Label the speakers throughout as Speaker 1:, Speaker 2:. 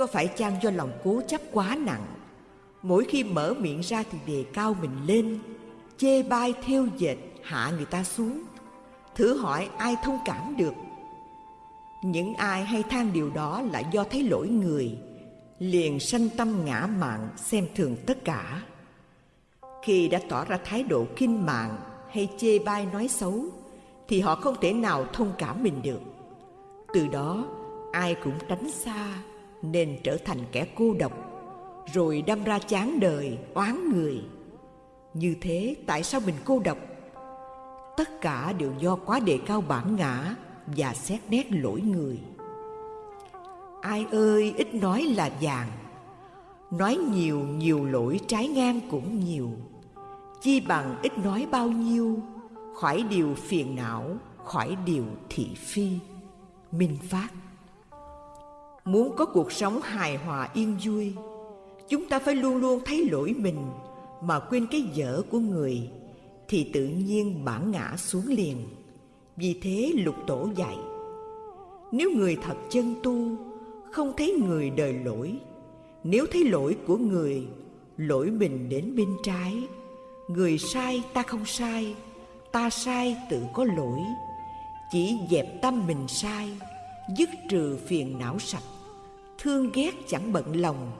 Speaker 1: Có phải chăng do lòng cố chấp quá nặng. Mỗi khi mở miệng ra thì đề cao mình lên, Chê bai theo dệt hạ người ta xuống. Thử hỏi ai thông cảm được? Những ai hay than điều đó là do thấy lỗi người, Liền sanh tâm ngã mạn xem thường tất cả. Khi đã tỏ ra thái độ kinh mạng hay chê bai nói xấu, Thì họ không thể nào thông cảm mình được. Từ đó, ai cũng tránh xa. Nên trở thành kẻ cô độc Rồi đâm ra chán đời, oán người. Như thế tại sao mình cô độc? Tất cả đều do quá đề cao bản ngã và xét nét lỗi người. Ai ơi ít nói là vàng. Nói nhiều nhiều lỗi trái ngang cũng nhiều. Chi bằng ít nói bao nhiêu khỏi điều phiền não khỏi điều thị phi. Minh phát muốn có cuộc sống hài hòa, yên vui. Chúng ta phải luôn luôn thấy lỗi mình mà quên cái dở của người, thì tự nhiên bản ngã xuống liền. Vì thế lục tổ dạy, nếu người thật chân tu, không thấy người đời lỗi. Nếu thấy lỗi của người, lỗi mình đến bên trái. Người sai ta không sai, ta sai tự có lỗi. Chỉ dẹp tâm mình sai, dứt trừ phiền não sạch thương ghét chẳng bận lòng,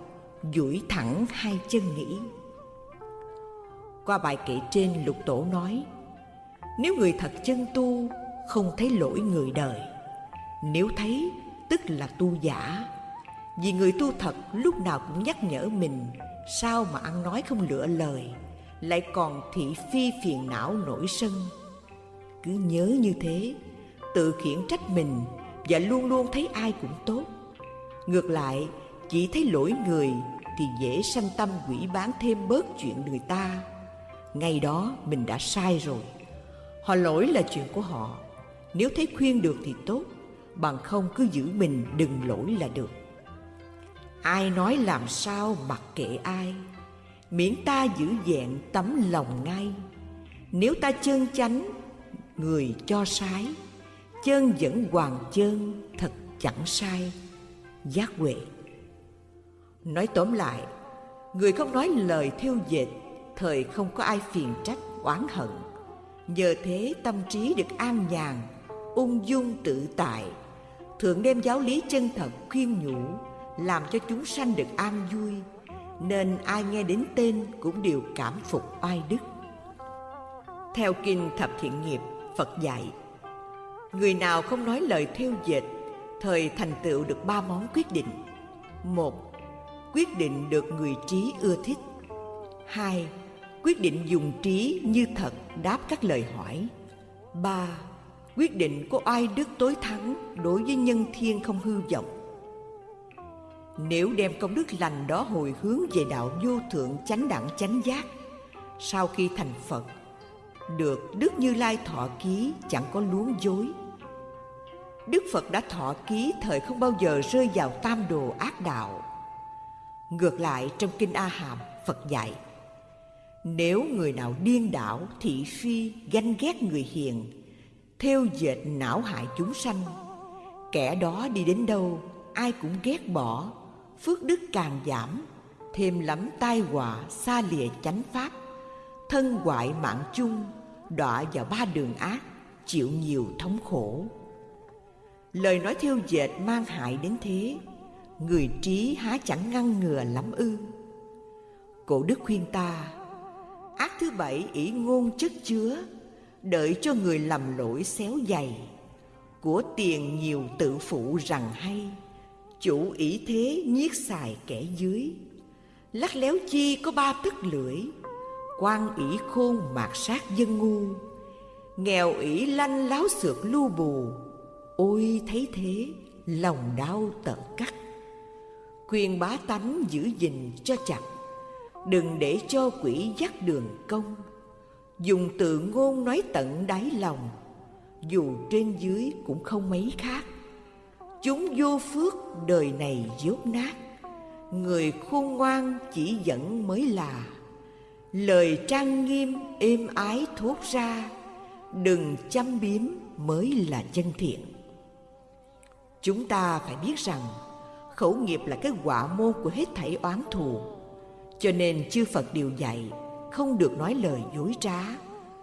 Speaker 1: duỗi thẳng hai chân nghĩ qua bài kể trên, lục tổ nói, Nếu người thật chân tu, không thấy lỗi người đời. Nếu thấy, tức là tu giả. Vì người tu thật lúc nào cũng nhắc nhở mình, Sao mà ăn nói không lựa lời, Lại còn thị phi phiền não nổi sân. Cứ nhớ như thế, Tự khiển trách mình Và luôn luôn thấy ai cũng tốt. Ngược lại, chỉ thấy lỗi người Thì dễ sanh tâm quỷ bán thêm bớt chuyện người ta. Ngay đó mình đã sai rồi. Họ lỗi là chuyện của họ. Nếu thấy khuyên được thì tốt, bằng không cứ giữ mình đừng lỗi là được. Ai nói làm sao mặc kệ ai, miễn ta giữ vẹn tấm lòng ngay. Nếu ta chân chánh, người cho sái chân vẫn hoàng chân thật chẳng sai giác huệ. Nói tóm lại, người không nói lời theo dệt, thời không có ai phiền trách, oán hận. Nhờ thế tâm trí được an nhàn, ung dung tự tại thượng đem giáo lý chân thật khuyên nhủ, làm cho chúng sanh được an vui, nên ai nghe đến tên cũng đều cảm phục oai đức. Theo kinh thập thiện nghiệp, phật dạy, người nào không nói lời theo dệt thời thành tựu được ba món quyết định một quyết định được người trí ưa thích hai quyết định dùng trí như thật đáp các lời hỏi. ba Quyết định có ai đức tối thắng đối với nhân thiên không hư vọng. Nếu đem công đức lành đó hồi hướng về đạo vô thượng chánh đẳng chánh giác, sau khi thành Phật, được Đức Như Lai thọ ký chẳng có luống dối. Đức Phật đã thọ ký thời không bao giờ rơi vào tam đồ ác đạo. Ngược lại trong Kinh A Hàm, Phật dạy – nếu người nào điên đảo, thị phi, ganh ghét người hiền, theo dệt não hại chúng sanh, kẻ đó đi đến đâu, ai cũng ghét bỏ, phước đức càng giảm, thêm lắm tai họa xa lìa chánh pháp, thân hoại mạng chung, đọa vào ba đường ác, chịu nhiều thống khổ. Lời nói thiêu dệt mang hại đến thế, người trí há chẳng ngăn ngừa lắm ư. Cổ đức khuyên ta Ác thứ bảy ỷ ngôn chất chứa Đợi cho người lầm lỗi xéo dày. Của tiền nhiều tự phụ rằng hay Chủ ỷ thế nhiếc xài kẻ dưới. Lắc léo chi có ba tấc lưỡi quan ỷ khôn mạt sát dân ngu. Nghèo ỷ lanh láo xược lưu bù Ôi, thấy thế, lòng đau tận cắt. Khuyên bá tánh giữ gìn cho chặt, Đừng để cho quỷ dắt đường công Dùng từ ngôn nói tận đáy lòng, Dù trên dưới cũng không mấy khác. Chúng vô phước, đời này dốt nát. Người khôn ngoan chỉ dẫn mới là. Lời trang nghiêm êm ái thốt ra, Đừng chăm biếm mới là chân thiện. Chúng ta phải biết rằng, khẩu nghiệp là cái quả môn của hết thảy oán thù. Cho nên chư phật điều dạy, không được nói lời dối trá,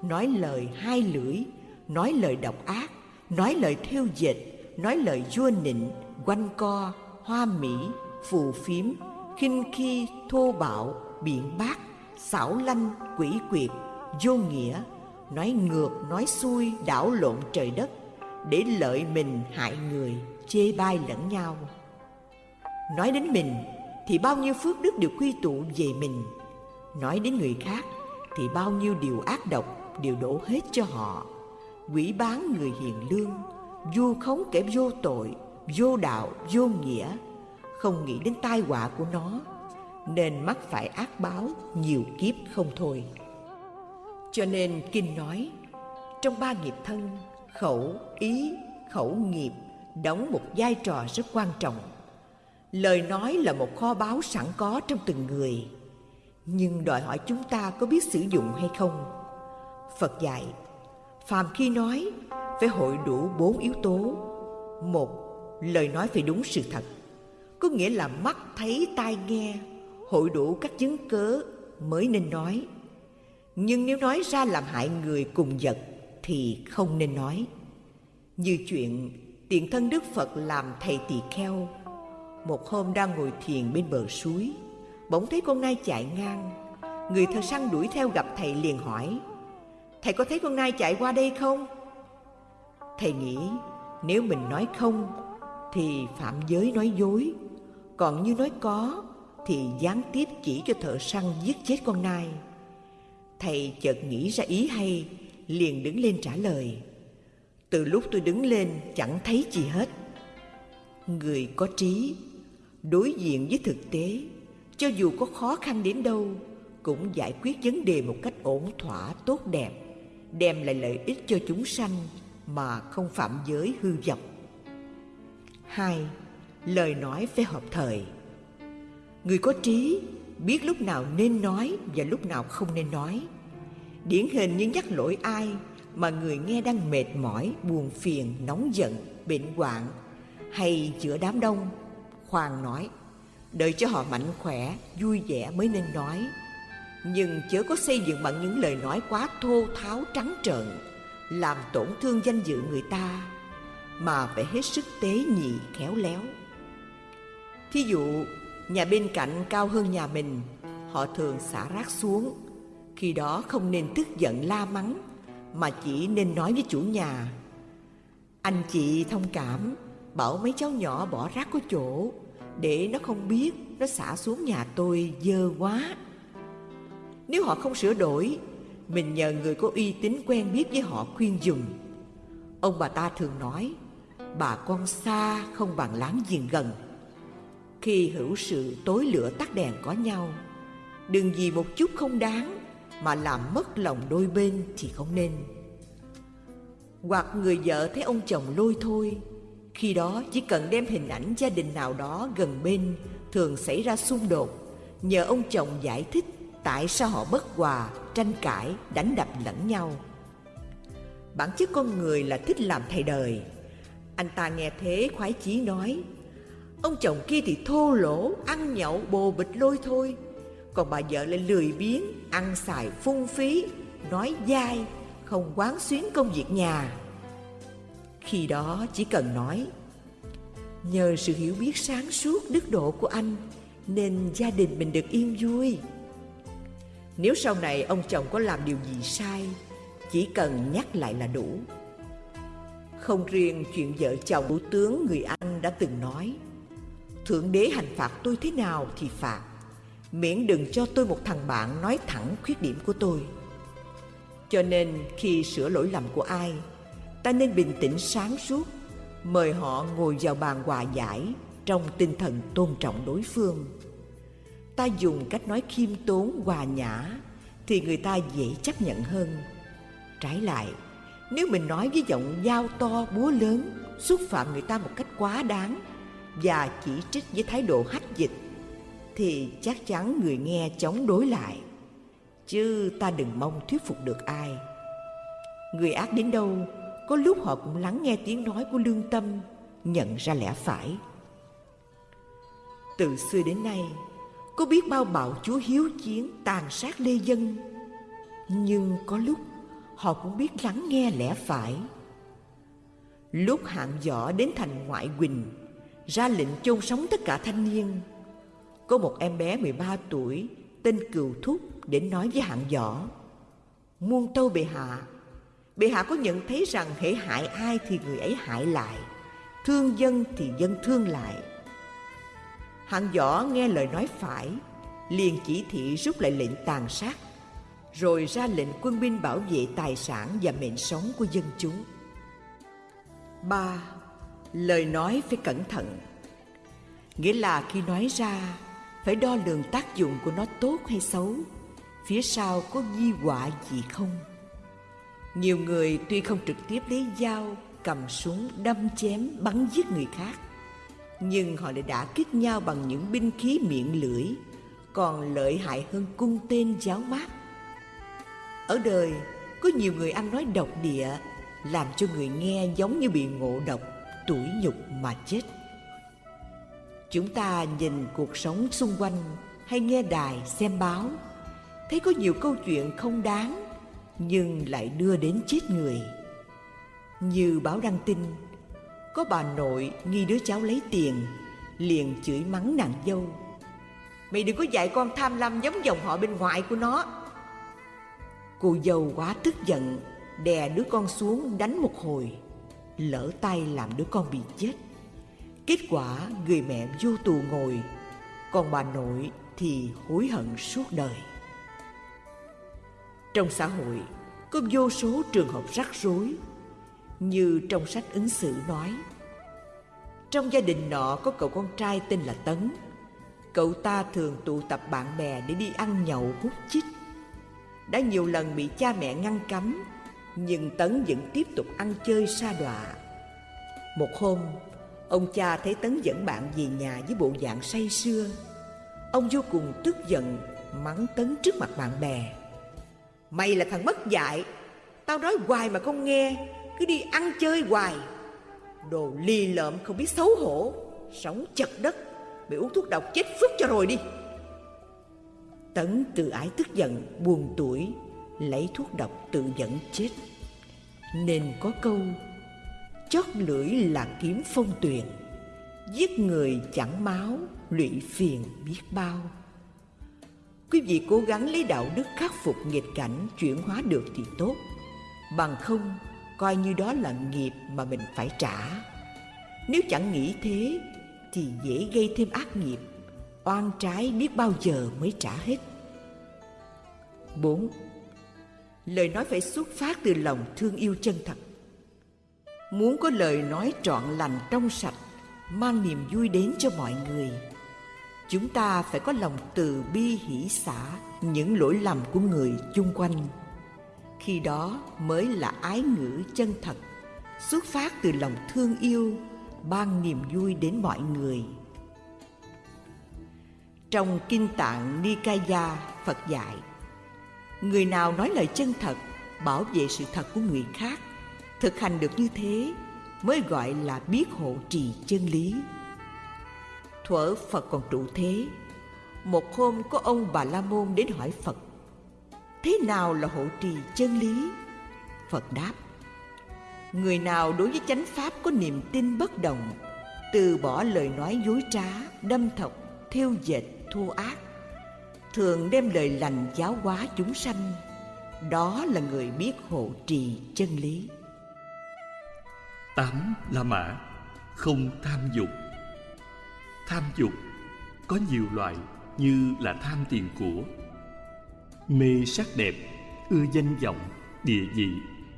Speaker 1: nói lời hai lưỡi, nói lời độc ác, nói lời thêu dịch nói lời vua nịnh, quanh co, hoa mỹ, phù phiếm, khinh khi, thô bạo, biện bác, xảo lanh, quỷ quyệt, vô nghĩa, nói ngược, nói xuôi, đảo lộn trời đất, để lợi mình hại người chê bai lẫn nhau. Nói đến mình, thì bao nhiêu phước đức đều quy tụ về mình. Nói đến người khác, thì bao nhiêu điều ác độc đều đổ hết cho họ. Quỷ bán người hiền lương, vu khống kẻ vô tội, vô đạo, vô nghĩa. Không nghĩ đến tai họa của nó, nên mắc phải ác báo nhiều kiếp không thôi. Cho nên kinh nói, trong ba nghiệp thân, khẩu ý, khẩu nghiệp đóng một vai trò rất quan trọng. Lời nói là một kho báu sẵn có trong từng người. Nhưng đòi hỏi chúng ta có biết sử dụng hay không? Phật dạy, phàm khi nói phải hội đủ bốn yếu tố. Một, lời nói phải đúng sự thật. Có nghĩa là mắt thấy tai nghe, hội đủ các chứng cớ mới nên nói. Nhưng nếu nói ra làm hại người cùng vật thì không nên nói. Như chuyện tiện thân đức phật làm thầy tỳ kheo. Một hôm đang ngồi thiền bên bờ suối, bỗng thấy con nai chạy ngang. Người thợ săn đuổi theo gặp thầy liền hỏi, thầy có thấy con nai chạy qua đây không? Thầy nghĩ, nếu mình nói không, thì phạm giới nói dối. Còn như nói có, thì gián tiếp chỉ cho thợ săn giết chết con nai. Thầy chợt nghĩ ra ý hay, liền đứng lên trả lời từ lúc tôi đứng lên chẳng thấy gì hết. Người có trí, đối diện với thực tế, cho dù có khó khăn đến đâu, cũng giải quyết vấn đề một cách ổn thỏa, tốt đẹp, đem lại lợi ích cho chúng sanh mà không phạm giới hư vọng. Hai, lời nói phải hợp thời. Người có trí biết lúc nào nên nói và lúc nào không nên nói. Điển hình như nhắc lỗi ai mà người nghe đang mệt mỏi, buồn phiền, nóng giận, bệnh hoạn hay giữa đám đông khoan nói, đợi cho họ mạnh khỏe, vui vẻ mới nên nói. Nhưng chớ có xây dựng bằng những lời nói quá thô tháo trắng trợn, làm tổn thương danh dự người ta, mà phải hết sức tế nhị, khéo léo. Thí dụ, nhà bên cạnh cao hơn nhà mình, họ thường xả rác xuống, khi đó không nên tức giận la mắng mà chỉ nên nói với chủ nhà. Anh chị thông cảm, bảo mấy cháu nhỏ bỏ rác có chỗ, để nó không biết nó xả xuống nhà tôi dơ quá. Nếu họ không sửa đổi, mình nhờ người có uy tín quen biết với họ khuyên dùng. Ông bà ta thường nói, bà con xa không bằng láng giềng gần. Khi hữu sự tối lửa tắt đèn có nhau, đừng vì một chút không đáng mà làm mất lòng đôi bên thì không nên. Hoặc người vợ thấy ông chồng lôi thôi, khi đó chỉ cần đem hình ảnh gia đình nào đó gần bên thường xảy ra xung đột, nhờ ông chồng giải thích tại sao họ bất hòa, tranh cãi, đánh đập lẫn nhau. Bản chất con người là thích làm thầy đời. Anh ta nghe thế khoái chí nói, ông chồng kia thì thô lỗ, ăn nhậu, bồ bịch lôi thôi. Còn bà vợ lại lười biếng ăn xài phung phí, nói dai, không quán xuyến công việc nhà. Khi đó chỉ cần nói, nhờ sự hiểu biết sáng suốt đức độ của anh, nên gia đình mình được yên vui. Nếu sau này ông chồng có làm điều gì sai, chỉ cần nhắc lại là đủ. Không riêng chuyện vợ chồng thủ tướng người anh đã từng nói, thượng đế hành phạt tôi thế nào thì phạt miễn đừng cho tôi một thằng bạn nói thẳng khuyết điểm của tôi. Cho nên khi sửa lỗi lầm của ai, ta nên bình tĩnh sáng suốt, mời họ ngồi vào bàn hòa giải trong tinh thần tôn trọng đối phương. Ta dùng cách nói khiêm tốn, hòa nhã thì người ta dễ chấp nhận hơn. Trái lại, nếu mình nói với giọng dao to, búa lớn, xúc phạm người ta một cách quá đáng và chỉ trích với thái độ hách dịch thì chắc chắn người nghe chống đối lại. Chứ ta đừng mong thuyết phục được ai. Người ác đến đâu, có lúc họ cũng lắng nghe tiếng nói của lương tâm, nhận ra lẽ phải. Từ xưa đến nay, Có biết bao bạo chúa hiếu chiến, tàn sát lê dân. Nhưng có lúc, họ cũng biết lắng nghe lẽ phải. Lúc hạng võ đến thành ngoại quỳnh, Ra lệnh chôn sống tất cả thanh niên có một em bé 13 tuổi, Tên Cừu Thúc, đến nói với hạng võ. Muôn tâu bệ hạ Bệ hạ có nhận thấy rằng hễ hại ai thì người ấy hại lại, Thương dân thì dân thương lại. Hạng võ nghe lời nói phải, liền chỉ thị rút lại lệnh tàn sát, Rồi ra lệnh quân binh bảo vệ tài sản và mệnh sống của dân chúng. Ba, Lời nói phải cẩn thận. Nghĩa là khi nói ra phải đo lường tác dụng của nó tốt hay xấu. Phía sau có di họa gì không? Nhiều người tuy không trực tiếp lấy dao, Cầm súng, đâm chém, bắn giết người khác, Nhưng họ lại đã kích nhau bằng những binh khí miệng lưỡi, Còn lợi hại hơn cung tên giáo mát. Ở đời, có nhiều người ăn nói độc địa, làm cho người nghe giống như bị ngộ độc, tủi nhục mà chết chúng ta nhìn cuộc sống xung quanh hay nghe đài xem báo. Thấy có nhiều câu chuyện không đáng, nhưng lại đưa đến chết người. Như báo đăng tin, có bà nội nghi đứa cháu lấy tiền, liền chửi mắng nàng dâu. Mày đừng có dạy con tham lam giống dòng họ bên ngoài của nó. Cô dâu quá tức giận, đè đứa con xuống đánh một hồi, lỡ tay làm đứa con bị chết kết quả người mẹ vô tù ngồi. Còn bà nội thì hối hận suốt đời. Trong xã hội có vô số trường hợp rắc rối. Như trong sách ứng xử nói trong gia đình nọ có cậu con trai tên là tấn. Cậu ta thường tụ tập bạn bè để đi ăn nhậu hút chích. Đã nhiều lần bị cha mẹ ngăn cấm nhưng Tấn vẫn tiếp tục ăn chơi sa đọa. Một hôm, ông cha thấy Tấn dẫn bạn về nhà với bộ dạng say sưa. Ông vô cùng tức giận, mắng Tấn trước mặt bạn bè. Mày là thằng mất dạy, tao nói hoài mà không nghe, cứ đi ăn chơi hoài. Đồ ly lợm không biết xấu hổ, sống chật đất, bị uống thuốc độc chết phức cho rồi đi. Tấn tự ái tức giận, buồn tuổi, lấy thuốc độc tự dẫn chết nên có câu chót lưỡi là kiếm phong tuyền, giết người chẳng máu, lụy phiền biết bao. Quý vị cố gắng lấy đạo đức khắc phục nghịch cảnh chuyển hóa được thì tốt, bằng không coi như đó là nghiệp mà mình phải trả. Nếu chẳng nghĩ thế thì dễ gây thêm ác nghiệp, oan trái biết bao giờ mới trả hết. 4 lời nói phải xuất phát từ lòng thương yêu chân thật muốn có lời nói trọn lành trong sạch, mang niềm vui đến cho mọi người, chúng ta phải có lòng từ bi hỷ xả những lỗi lầm của người chung quanh. Khi đó mới là ái ngữ chân thật, xuất phát từ lòng thương yêu, ban niềm vui đến mọi người. Trong kinh tạng nikaya, phật dạy, người nào nói lời chân thật, bảo vệ sự thật của người khác thực hành được như thế mới gọi là biết hộ trì chân lý. Thuở phật còn trụ thế, một hôm có ông bà la môn đến hỏi phật, thế nào là hộ trì chân lý? Phật đáp, người nào đối với chánh pháp có niềm tin bất động, từ bỏ lời nói dối trá, đâm thọc thêu dệt, thô ác, thường đem lời lành giáo hóa chúng sanh, đó là người biết hộ trì chân lý
Speaker 2: tám la mã không tham dục. Tham dục có nhiều loại như là tham tiền của mê sắc đẹp ưa danh vọng địa vị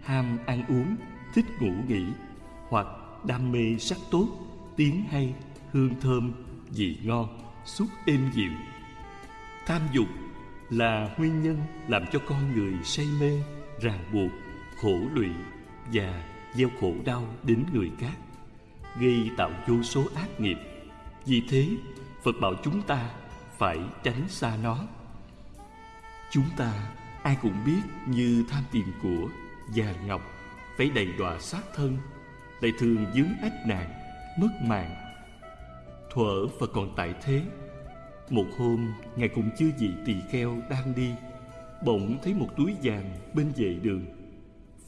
Speaker 2: ham ăn uống thích ngủ nghỉ hoặc đam mê sắc tốt tiếng hay hương thơm vị ngon xúc êm dịu. Tham dục là nguyên nhân làm cho con người say mê, ràng buộc, khổ lụy và gieo khổ đau đến người khác, gây tạo vô số ác nghiệp. Vì thế, Phật bảo chúng ta phải tránh xa nó. Chúng ta ai cũng biết như tham tiền của, vàng ngọc, phải đầy đọa sát thân, lại thường dướng ách nạn, mất mạng. thuở và còn tại thế Một hôm Ngài cùng chư vị tỳ kheo đang đi Bỗng thấy một túi vàng bên vệ đường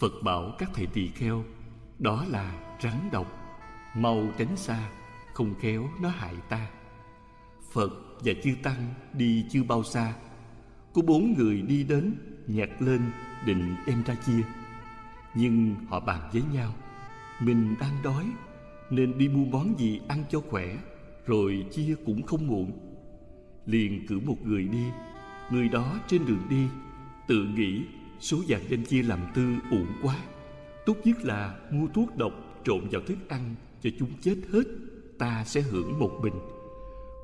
Speaker 2: Phật bảo các thầy tỳ kheo, Đó là rắn độc, Mau tránh xa, Không khéo nó hại ta. Phật và chư Tăng đi chưa bao xa. Có bốn người đi đến Nhặt lên, định đem ra chia. Nhưng họ bàn với nhau, Mình đang đói, Nên đi mua món gì ăn cho khỏe, Rồi chia cũng không muộn. Liền cử một người đi, Người đó trên đường đi, Tự nghĩ số vàng đem chia làm tư uổng quá. Tốt nhất là mua thuốc độc trộn vào thức ăn Cho chúng chết hết, Ta sẽ hưởng một bình.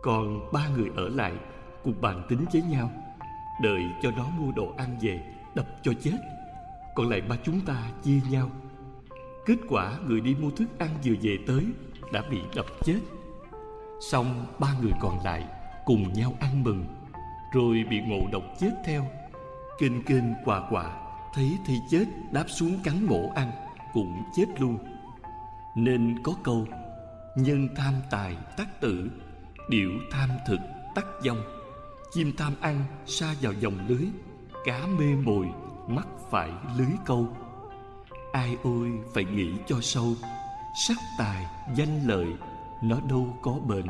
Speaker 2: Còn ba người ở lại Cùng bàn tính với nhau, Đợi cho nó mua đồ ăn về, Đập cho chết. Còn lại ba chúng ta chia nhau. Kết quả người đi mua thức ăn vừa về tới Đã bị đập chết. Xong ba người còn lại Cùng nhau ăn mừng, Rồi bị ngộ độc chết theo. Kênh kênh quà quà. Thấy thì chết, đáp xuống cắn mổ ăn, Cũng chết luôn. Nên có câu, Nhân tham tài tắc tử, Điểu tham thực tắc dông Chim tham ăn sa vào dòng lưới, Cá mê mồi mắc phải lưới câu. Ai ôi, phải nghĩ cho sâu, Sắc tài danh lợi, Nó đâu có bền.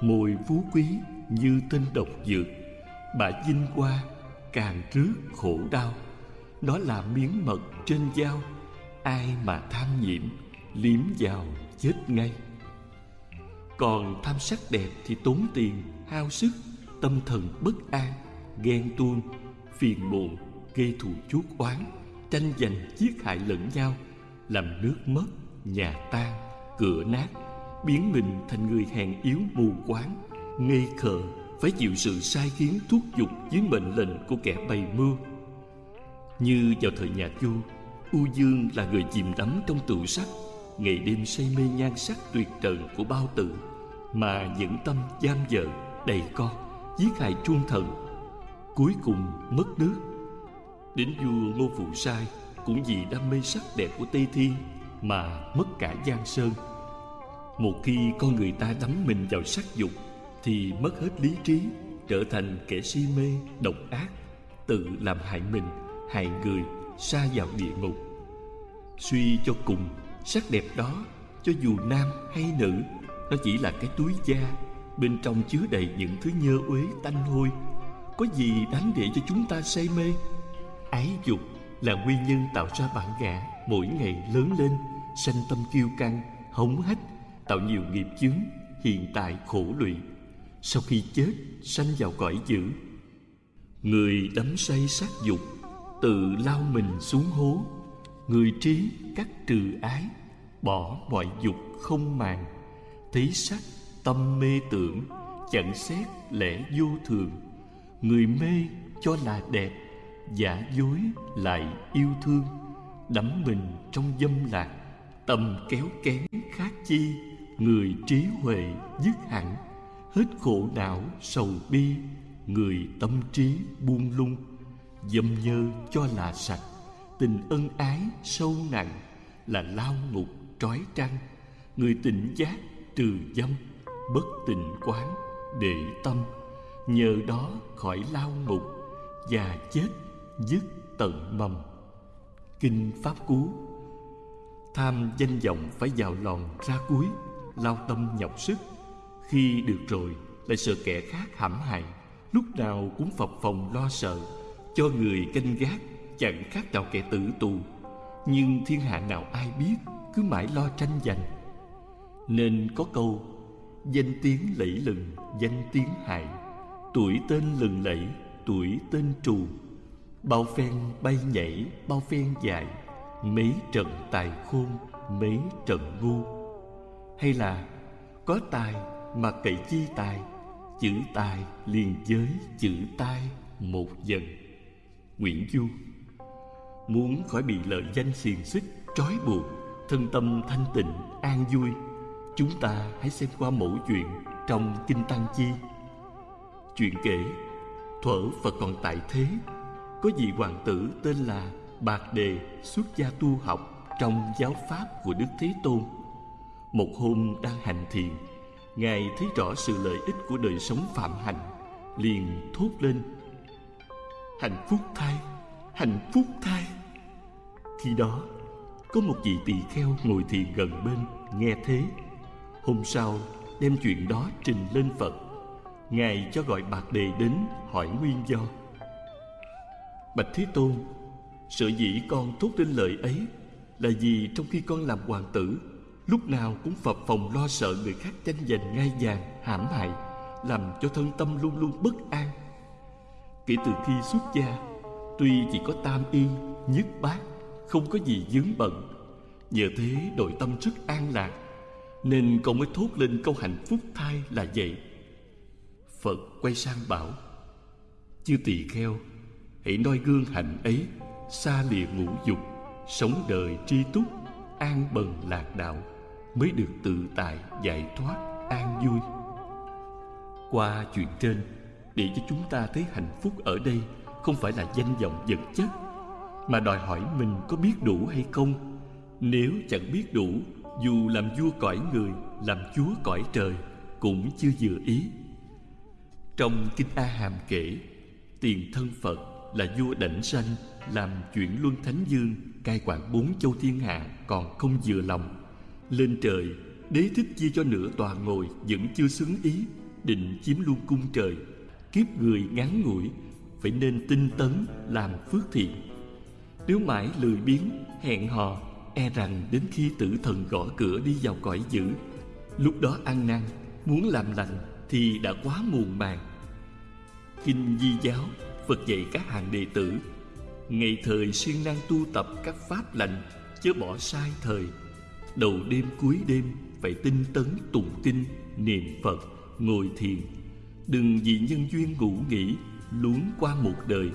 Speaker 2: Mồi phú quý như tên độc dược Bà dinh qua càng rước khổ đau. Đó là miếng mật trên dao. Ai mà tham nhiễm, Liếm vào chết ngay. Còn tham sắc đẹp thì tốn tiền, Hao sức, Tâm thần bất an, Ghen tuông, Phiền muộn, Gây thù chuốc oán, Tranh giành giết hại lẫn nhau, Làm nước mất, Nhà tan, Cửa nát, Biến mình thành người hèn yếu mù quáng, Ngây khờ phải chịu sự sai khiến thúc giục Dưới mệnh lệnh của kẻ bày mưu. Như vào thời nhà vua, U Dương là người chìm đắm trong tựu sắc. Ngày đêm say mê nhan sắc tuyệt trần của bao tử, Mà những tâm giam vợ, đầy con Giết hại chuông thần. Cuối cùng mất nước. Đến vua Ngô Phụ Sai Cũng vì đam mê sắc đẹp của Tây Thiên Mà mất cả Giang Sơn. Một khi con người ta đắm mình vào sắc dục thì mất hết lý trí Trở thành kẻ si mê, độc ác Tự làm hại mình, hại người Xa vào địa ngục. Suy cho cùng Sắc đẹp đó Cho dù nam hay nữ Nó chỉ là cái túi da Bên trong chứa đầy những thứ nhơ uế tanh hôi. Có gì đáng để cho chúng ta say mê? Ái dục là nguyên nhân tạo ra bản ngã Mỗi ngày lớn lên Sanh tâm kiêu căng, hống hách Tạo nhiều nghiệp chướng Hiện tại khổ lụy. Sau khi chết, sanh vào cõi dữ. Người đắm say sát dục, Tự lao mình xuống hố. Người trí cắt trừ ái, Bỏ mọi dục không màng. Thấy sắc tâm mê tưởng, Chẳng xét lẽ vô thường. Người mê cho là đẹp, Giả dối lại yêu thương. Đắm mình trong dâm lạc, Tâm kéo kén khác chi. Người trí huệ dứt hẳn Hết khổ não sầu bi, Người tâm trí buông lung, Dâm nhơ cho là sạch, Tình ân ái sâu nặng Là lao ngục trói trăng. Người tỉnh giác trừ dâm, Bất tình quán để tâm, Nhờ đó khỏi lao ngục Và chết dứt tận mầm. Kinh Pháp Cú. Tham danh vọng phải vào lòn ra cuối, Lao tâm nhọc sức khi được rồi, lại sợ kẻ khác hãm hại, Lúc nào cũng phập phòng lo sợ, Cho người canh gác, Chẳng khác nào kẻ tử tù. Nhưng thiên hạ nào ai biết, Cứ mãi lo tranh giành. Nên có câu, Danh tiếng lẫy lừng, Danh tiếng hại. Tuổi tên lừng lẫy, Tuổi tên trù. Bao phen bay nhảy, Bao phen dài. Mấy trận tài khôn, Mấy trận ngu. Hay là, Có tài mà cậy chi tài, Chữ tài liền với chữ tai Một dần. Nguyễn Du, Muốn khỏi bị lợi danh xiềng xích, Trói buộc, Thân tâm thanh tịnh, an vui, Chúng ta hãy xem qua mẫu chuyện Trong Kinh Tăng Chi. Chuyện kể, Thuở Phật còn tại thế, Có vị hoàng tử tên là Bạc Đề xuất gia tu học Trong giáo pháp của Đức Thế Tôn. Một hôm đang hành thiền ngài thấy rõ sự lợi ích của đời sống phạm hạnh, liền thốt lên. Hạnh phúc thay, hạnh phúc thay. Khi đó, có một vị tỳ kheo ngồi thiền gần bên, nghe thế. Hôm sau, đem chuyện đó trình lên phật. Ngài cho gọi bạc đề đến, hỏi nguyên do. Bạch thế tôn, sở dĩ con thốt lên lời ấy là vì trong khi con làm hoàng tử lúc nào cũng phập phòng lo sợ người khác tranh giành ngai vàng, hãm hại, làm cho thân tâm luôn luôn bất an. Kể từ khi xuất gia, tuy chỉ có tam y, nhất bát, không có gì dướng bận. Nhờ thế nội tâm rất an lạc, nên con mới thốt lên câu hạnh phúc thai là vậy. Phật quay sang bảo, chư tỳ kheo, hãy noi gương hạnh ấy, xa lìa ngũ dục, sống đời tri túc, an bần lạc đạo mới được tự tại giải thoát an vui. Qua chuyện trên, để cho chúng ta thấy hạnh phúc ở đây không phải là danh vọng vật chất, mà đòi hỏi mình có biết đủ hay không. Nếu chẳng biết đủ, dù làm vua cõi người, làm chúa cõi trời cũng chưa vừa ý. Trong kinh a hàm kể, tiền thân phật là vua đảnh sanh, làm chuyển luân thánh dương, cai quản bốn châu thiên hạ còn không vừa lòng lên trời, đế thích chia cho nửa tòa ngồi vẫn chưa xứng ý, định chiếm luôn cung trời. Kiếp người ngắn ngủi, phải nên tinh tấn làm phước thiện. Nếu mãi lười biếng, hẹn hò e rằng đến khi tử thần gõ cửa đi vào cõi dữ. Lúc đó ăn năn, muốn làm lành thì đã quá muộn màng. Kinh di giáo, phật dạy các hàng đệ tử, ngày thời siêng năng tu tập các pháp lành, chớ bỏ sai thời đầu đêm cuối đêm, phải tinh tấn tụng kinh, niệm phật, ngồi thiền. Đừng vì nhân duyên ngủ nghỉ, luống qua một đời.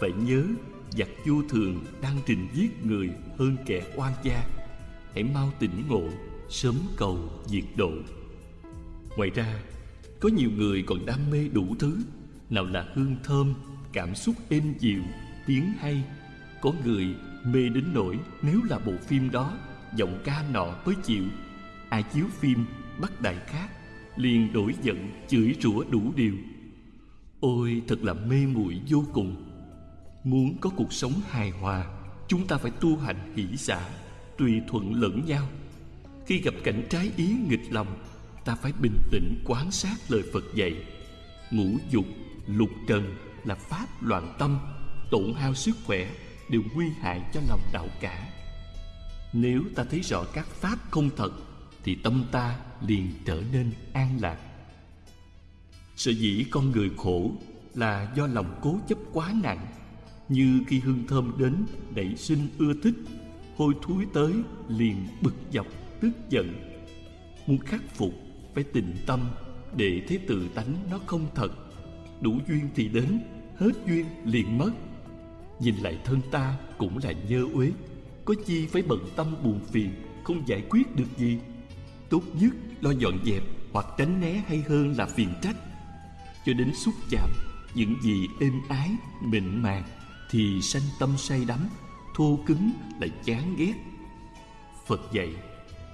Speaker 2: Phải nhớ, giặc vô thường đang trình giết người hơn kẻ oan gia. Hãy mau tỉnh ngộ, sớm cầu diệt độ. Ngoài ra, có nhiều người còn đam mê đủ thứ. Nào là hương thơm, cảm xúc êm dịu, tiếng hay. Có người mê đến nỗi nếu là bộ phim đó giọng ca nọ mới chịu. Ai chiếu phim bắt đại khác, liền đổi giận chửi rủa đủ điều. Ôi, thật là mê muội vô cùng. Muốn có cuộc sống hài hòa, chúng ta phải tu hành hỷ xả tùy thuận lẫn nhau. Khi gặp cảnh trái ý nghịch lòng, ta phải bình tĩnh quán sát lời phật dạy. Ngũ dục, lục trần là pháp loạn tâm, tổn hao sức khỏe đều nguy hại cho lòng đạo cả nếu ta thấy rõ các pháp không thật, thì tâm ta liền trở nên an lạc. Sở dĩ con người khổ là do lòng cố chấp quá nặng, như khi hương thơm đến đẩy sinh ưa thích, hôi thối tới liền bực dọc, tức giận. Muốn khắc phục, phải tình tâm để thấy tự tánh nó không thật. Đủ duyên thì đến, hết duyên liền mất. Nhìn lại thân ta cũng là nhơ uế có chi phải bận tâm buồn phiền, không giải quyết được gì. Tốt nhất lo dọn dẹp hoặc tránh né hay hơn là phiền trách. Cho đến xúc chạm, những gì êm ái, mịn màng thì sanh tâm say đắm, thô cứng lại chán ghét. Phật dạy,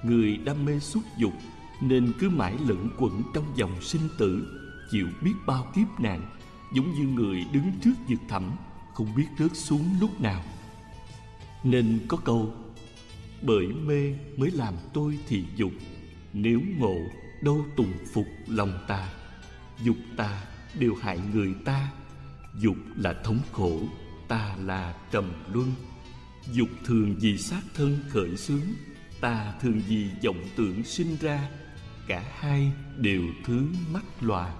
Speaker 2: người đam mê xúc dục nên cứ mãi lẫn quẩn trong dòng sinh tử, chịu biết bao kiếp nạn, giống như người đứng trước vực thẳm, không biết rớt xuống lúc nào nên có câu, bởi mê mới làm tôi thì dục, nếu ngộ đâu tùng phục lòng ta. Dục ta đều hại người ta, dục là thống khổ, ta là trầm luân. Dục thường vì sát thân khởi xướng, ta thường vì vọng tưởng sinh ra. Cả hai đều thứ mắt loà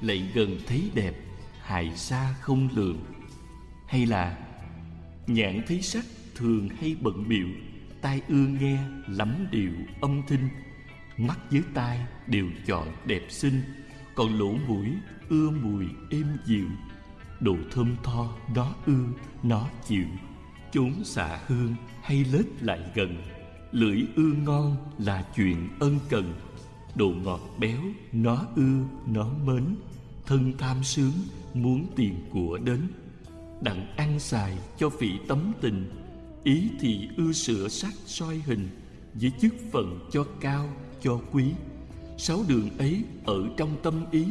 Speaker 2: lại gần thấy đẹp, hại xa không lường. Hay là, nhãn thấy sắc thường hay bận biệu tai ưa nghe lắm điệu âm thanh mắt với tai đều chọn đẹp xinh, còn lỗ mũi ưa mùi êm dịu. Đồ thơm tho nó ưa nó chịu. Chốn xạ hương hay lết lại gần, lưỡi ưa ngon là chuyện ân cần. Đồ ngọt béo nó ưa nó mến, thân tham sướng muốn tiền của đến. Đặng ăn xài cho vị tấm tình ý thì ưa sửa sắc soi hình với chức phận cho cao, cho quý. Sáu đường ấy ở trong tâm ý,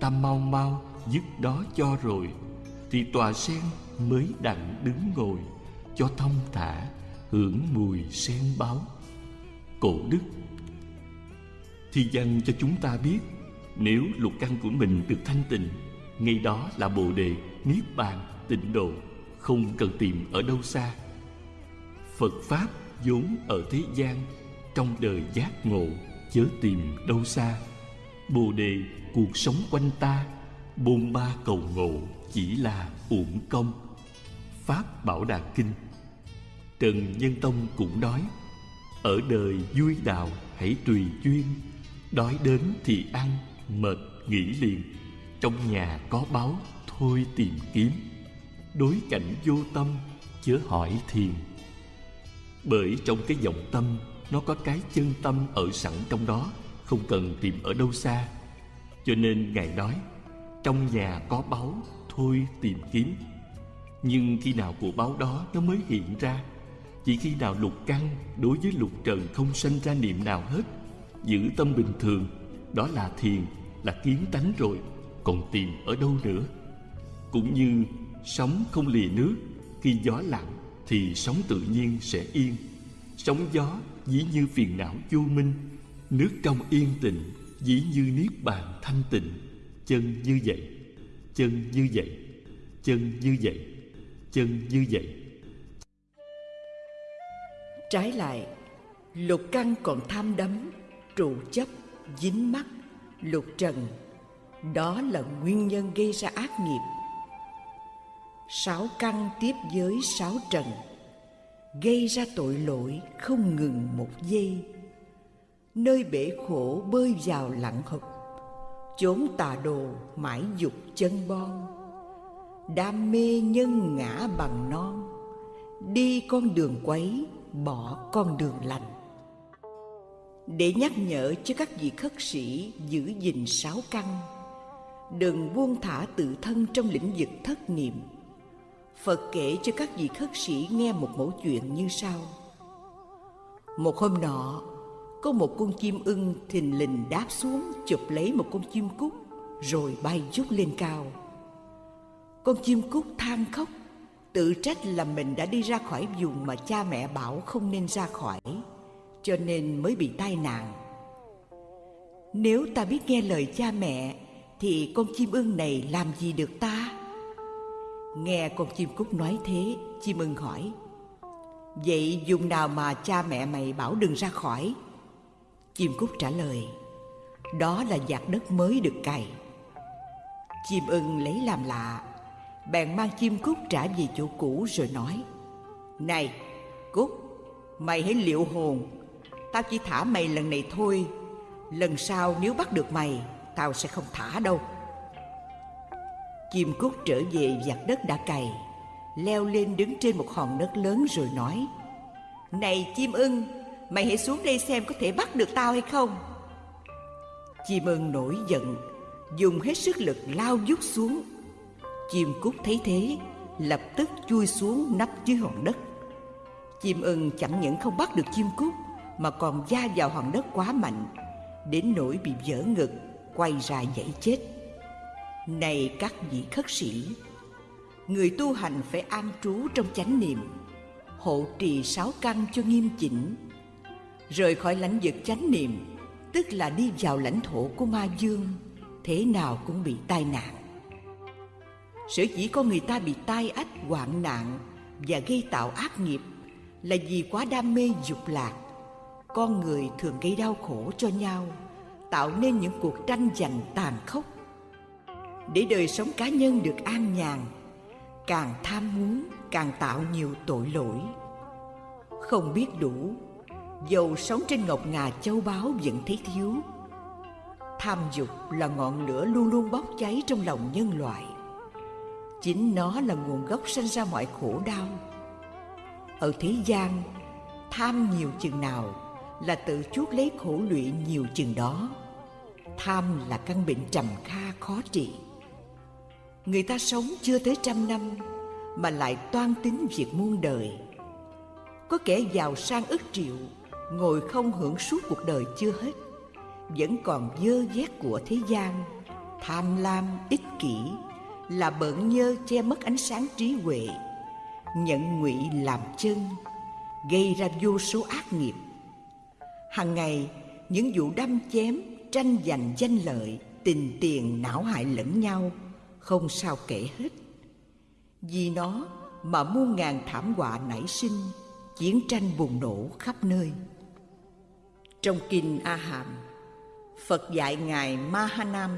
Speaker 2: ta mau mau dứt đó cho rồi, thì tòa sen mới đặng đứng ngồi, cho thông thả, hưởng mùi sen báo. Cổ đức thì dành cho chúng ta biết, nếu lục căn của mình được thanh tịnh, ngay đó là bồ đề niết bàn tịnh độ, không cần tìm ở đâu xa phật pháp vốn ở thế gian, trong đời giác ngộ, chớ tìm đâu xa. Bồ đề, cuộc sống quanh ta, bôn ba cầu ngộ, chỉ là uổng công. Pháp bảo đà kinh. Trần nhân tông cũng nói, ở đời vui đạo hãy tùy duyên, đói đến thì ăn, mệt nghỉ liền, trong nhà có báo thôi tìm kiếm. Đối cảnh vô tâm, chớ hỏi thiền bởi trong cái vọng tâm, nó có cái chân tâm ở sẵn trong đó, không cần tìm ở đâu xa. Cho nên ngài nói, trong nhà có báu, thôi tìm kiếm. Nhưng khi nào của báu đó nó mới hiện ra, chỉ khi nào lục căn đối với lục trần không sanh ra niệm nào hết, giữ tâm bình thường, đó là thiền, là kiến tánh rồi, còn tìm ở đâu nữa? Cũng như sóng không lìa nước khi gió lặng thì sóng tự nhiên sẽ yên. Sóng gió dĩ như phiền não vô minh. Nước trong yên tịnh dĩ như niết bàn thanh tịnh. Chân như vậy, chân như vậy, chân như vậy, chân như vậy.
Speaker 1: Trái lại, lục căn còn tham đắm, trụ chấp, dính mắc, lục trần. Đó là nguyên nhân gây ra ác nghiệp sáu căn tiếp với sáu trần, gây ra tội lỗi không ngừng một giây. Nơi bể khổ bơi vào lặng hụp chốn tà đồ mãi dục chân bon. Đam mê nhân ngã bằng non, đi con đường quấy, bỏ con đường lành. Để nhắc nhở cho các vị khất sĩ giữ gìn sáu căn, đừng buông thả tự thân trong lĩnh vực thất niệm phật kể cho các vị khất sĩ nghe một mẫu chuyện như sau. Một hôm nọ, có một con chim ưng thình lình đáp xuống, chụp lấy một con chim cút, rồi bay vút lên cao. Con chim cút than khóc, tự trách là mình đã đi ra khỏi vùng mà cha mẹ bảo không nên ra khỏi, cho nên mới bị tai nạn. Nếu ta biết nghe lời cha mẹ, thì con chim ưng này làm gì được ta? Nghe con chim cút nói thế, chim ưng hỏi, vậy vùng nào mà cha mẹ mày bảo đừng ra khỏi? Chim cút trả lời, đó là giặt đất mới được cày. Chim ưng lấy làm lạ, bèn mang chim cút trả về chỗ cũ rồi nói, này, cút, mày hãy liệu hồn. Tao chỉ thả mày lần này thôi, lần sau nếu bắt được mày, tao sẽ không thả đâu chim cút trở về giặt đất đã cày, leo lên đứng trên một hòn đất lớn rồi nói, này chim ưng, mày hãy xuống đây xem có thể bắt được tao hay không. Chim ưng nổi giận, dùng hết sức lực lao dút xuống. Chim cút thấy thế, lập tức chui xuống nấp dưới hòn đất. Chim ưng chẳng những không bắt được chim cút mà còn da vào hòn đất quá mạnh, đến nỗi bị vỡ ngực, quay ra dãy chết này các vị khất sĩ, người tu hành phải an trú trong chánh niệm, hộ trì sáu căn cho nghiêm chỉnh, rời khỏi lãnh vực chánh niệm, tức là đi vào lãnh thổ của ma dương, thế nào cũng bị tai nạn. Sở dĩ có người ta bị tai ách, hoạn nạn và gây tạo ác nghiệp là vì quá đam mê dục lạc. Con người thường gây đau khổ cho nhau, tạo nên những cuộc tranh giành tàn khốc để đời sống cá nhân được an nhàn. Càng tham muốn, càng tạo nhiều tội lỗi. Không biết đủ, dầu sống trên ngọc ngà châu báu vẫn thấy thiếu. Tham dục là ngọn lửa luôn luôn bốc cháy trong lòng nhân loại. Chính nó là nguồn gốc sinh ra mọi khổ đau. Ở thế gian, tham nhiều chừng nào là tự chuốc lấy khổ lụy nhiều chừng đó. Tham là căn bệnh trầm kha khó trị người ta sống chưa tới trăm năm mà lại toan tính việc muôn đời. Có kẻ giàu sang ức triệu, ngồi không hưởng suốt cuộc đời chưa hết, vẫn còn dơ vét của thế gian, tham lam, ích kỷ, là bợn nhơ che mất ánh sáng trí huệ nhận ngụy làm chân, gây ra vô số ác nghiệp. Hàng ngày, những vụ đâm chém, tranh giành danh lợi, tình tiền não hại lẫn nhau không sao kể hết. Vì nó mà muôn ngàn thảm họa nảy sinh, chiến tranh bùng nổ khắp nơi. Trong kinh a hàm phật dạy ngài mahanam,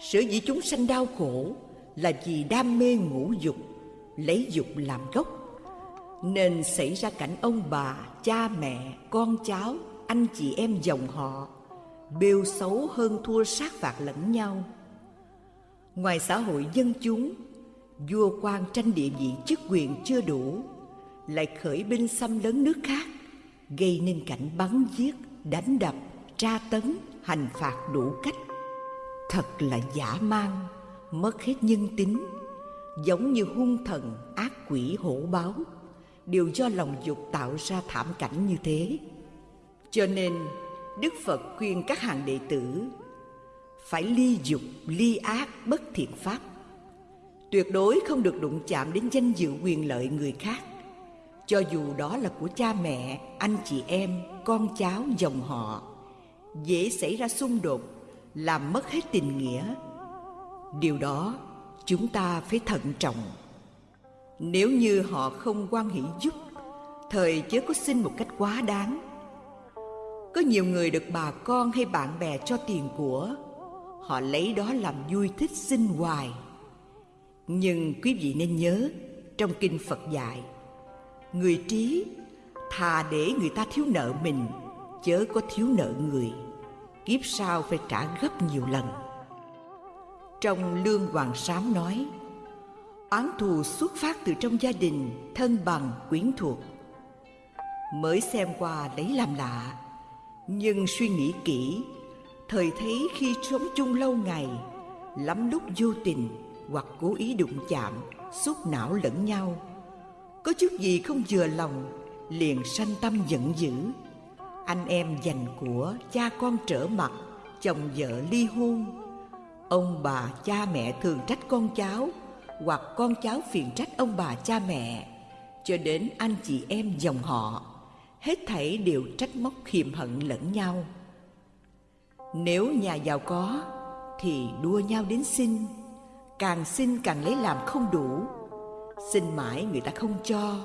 Speaker 1: sở dĩ chúng sanh đau khổ là vì đam mê ngũ dục, lấy dục làm gốc. Nên xảy ra cảnh ông bà, cha mẹ, con cháu, anh chị em dòng họ, bêu xấu hơn thua sát phạt lẫn nhau ngoài xã hội dân chúng, vua quan tranh địa vị chức quyền chưa đủ, lại khởi binh xâm lấn nước khác, gây nên cảnh bắn giết, đánh đập, tra tấn, hành phạt đủ cách. Thật là giả man mất hết nhân tính, giống như hung thần ác quỷ hổ báo, đều do lòng dục tạo ra thảm cảnh như thế. Cho nên, đức phật khuyên các hàng đệ tử phải ly dục, ly ác, bất thiện pháp. Tuyệt đối không được đụng chạm đến danh dự quyền lợi người khác. Cho dù đó là của cha mẹ, anh chị em, con cháu, dòng họ, dễ xảy ra xung đột, làm mất hết tình nghĩa. Điều đó chúng ta phải thận trọng. Nếu như họ không quan hỷ giúp, thời chớ có xin một cách quá đáng. Có nhiều người được bà con hay bạn bè cho tiền của họ lấy đó làm vui thích sinh hoài. Nhưng quý vị nên nhớ, trong kinh phật dạy, người trí thà để người ta thiếu nợ mình, chớ có thiếu nợ người. Kiếp sau phải trả gấp nhiều lần. Trong lương hoàng sám nói oán thù xuất phát từ trong gia đình, thân bằng, quyến thuộc. Mới xem qua lấy làm lạ, nhưng suy nghĩ kỹ thời thấy khi sống chung lâu ngày, lắm lúc vô tình hoặc cố ý đụng chạm, xúc não lẫn nhau. Có chút gì không vừa lòng, liền sanh tâm giận dữ. Anh em giành của cha con trở mặt, chồng vợ ly hôn. Ông bà, cha mẹ thường trách con cháu, hoặc con cháu phiền trách ông bà, cha mẹ. Cho đến anh chị em dòng họ, hết thảy đều trách móc khiềm hận lẫn nhau nếu nhà giàu có, thì đua nhau đến xin. Càng xin càng lấy làm không đủ. Xin mãi người ta không cho,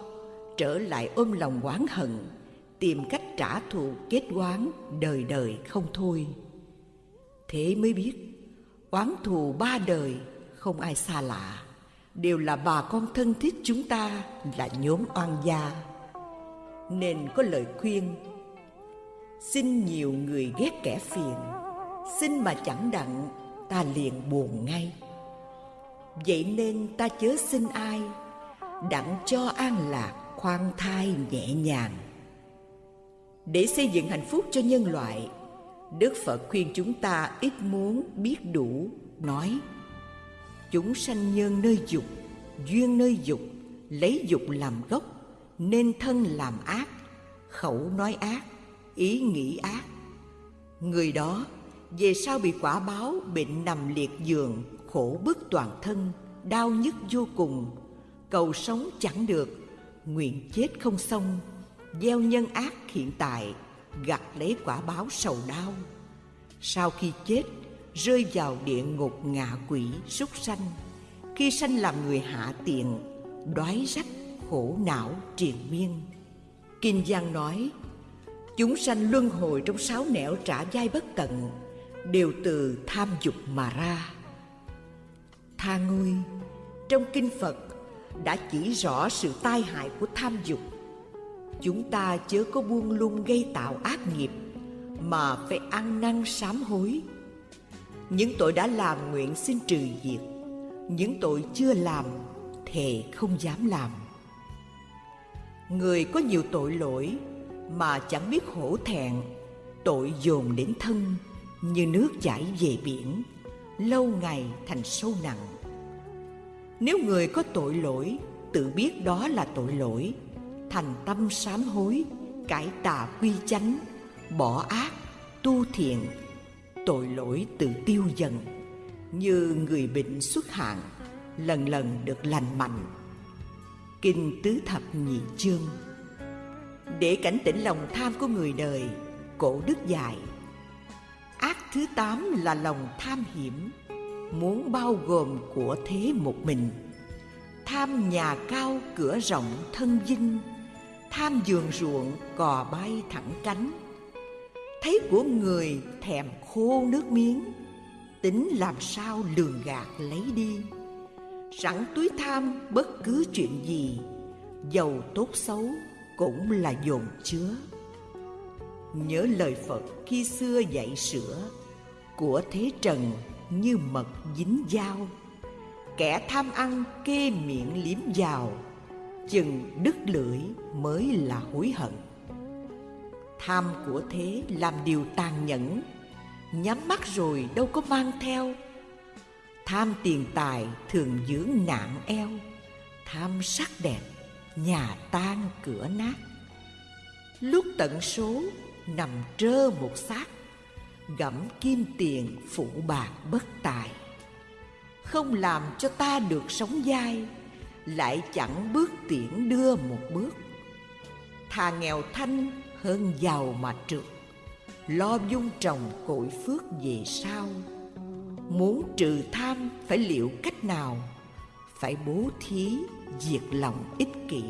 Speaker 1: trở lại ôm lòng oán hận, tìm cách trả thù kết oán đời đời không thôi. Thế mới biết, oán thù ba đời không ai xa lạ. Đều là bà con thân thiết chúng ta, là nhóm oan gia. Nên có lời khuyên xin nhiều người ghét kẻ phiền. Xin mà chẳng đặng, ta liền buồn ngay. Vậy nên ta chớ xin ai, đặng cho an lạc khoan thai nhẹ nhàng. Để xây dựng hạnh phúc cho nhân loại, đức phật khuyên chúng ta ít muốn biết đủ, nói, chúng sanh nhân nơi dục, duyên nơi dục, lấy dục làm gốc, nên thân làm ác, khẩu nói ác ý nghĩ ác. Người đó, về sau bị quả báo bệnh nằm liệt giường, khổ bức toàn thân, đau nhức vô cùng. Cầu sống chẳng được, nguyện chết không xong. Gieo nhân ác hiện tại, gặt lấy quả báo sầu đau. Sau khi chết, rơi vào địa ngục ngạ quỷ súc sanh. Khi sanh làm người hạ tiện đói rách, khổ não triền miên. Kinh giang nói chúng sanh luân hồi trong sáu nẻo trả dai bất tận, đều từ tham dục mà ra. Tha ngươi, trong kinh phật, đã chỉ rõ sự tai hại của tham dục. Chúng ta chớ có buông lung gây tạo ác nghiệp, mà phải ăn năn sám hối. Những tội đã làm nguyện xin trừ diệt, những tội chưa làm thề không dám làm. Người có nhiều tội lỗi mà chẳng biết hổ thẹn. Tội dồn đến thân, như nước chảy về biển, lâu ngày thành sâu nặng. Nếu người có tội lỗi, tự biết đó là tội lỗi, thành tâm sám hối, cải tà quy chánh, bỏ ác, tu thiện, tội lỗi tự tiêu dần. Như người bệnh xuất hạn, lần lần được lành mạnh. Kinh tứ thập nhị chương để cảnh tỉnh lòng tham của người đời, cổ đức dạy. Ác thứ tám là lòng tham hiểm, muốn bao gồm của thế một mình. Tham nhà cao cửa rộng thân dinh tham giường ruộng cò bay thẳng cánh. Thấy của người thèm khô nước miếng, tính làm sao lường gạt lấy đi. Sẵn túi tham bất cứ chuyện gì, giàu tốt xấu cũng là dồn chứa. Nhớ lời phật khi xưa dạy sửa của thế trần như mật dính dao. Kẻ tham ăn kê miệng liếm vào, chừng đứt lưỡi mới là hối hận. Tham của thế làm điều tàn nhẫn, nhắm mắt rồi đâu có mang theo. Tham tiền tài thường dưỡng nạn eo, tham sắc đẹp nhà tan cửa nát. Lúc tận số, nằm trơ một xác. Gẫm kim tiền phụ bạc bất tài. Không làm cho ta được sống dai, lại chẳng bước tiễn đưa một bước. Thà nghèo thanh hơn giàu mà trượt, lo dung trồng cội phước về sau. Muốn trừ tham phải liệu cách nào? Phải bố thí diệt lòng ích kỷ.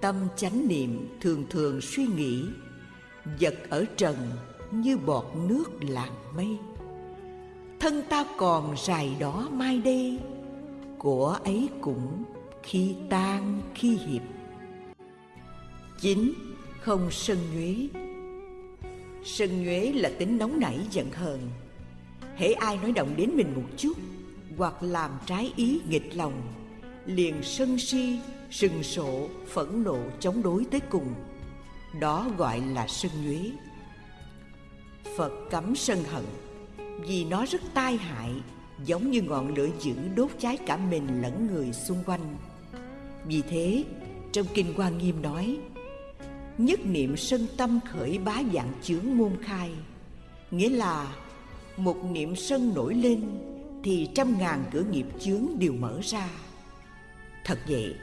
Speaker 1: Tâm chánh niệm thường thường suy nghĩ, vật ở trần như bọt nước làng mây. Thân ta còn dài đó mai đây của ấy cũng khi tan khi hiệp. Chín không sân nhuế. Sân nhuế là tính nóng nảy giận hờn. Hễ ai nói động đến mình một chút hoặc làm trái ý nghịch lòng liền sân si, sừng sộ phẫn nộ chống đối tới cùng. Đó gọi là sân nhuế. Phật cấm sân hận, vì nó rất tai hại, giống như ngọn lửa dữ đốt cháy cả mình lẫn người xung quanh. Vì thế, trong kinh quan nghiêm nói, nhất niệm sân tâm khởi bá dạng chướng môn khai. Nghĩa là, một niệm sân nổi lên thì trăm ngàn cửa nghiệp chướng đều mở ra thật vậy.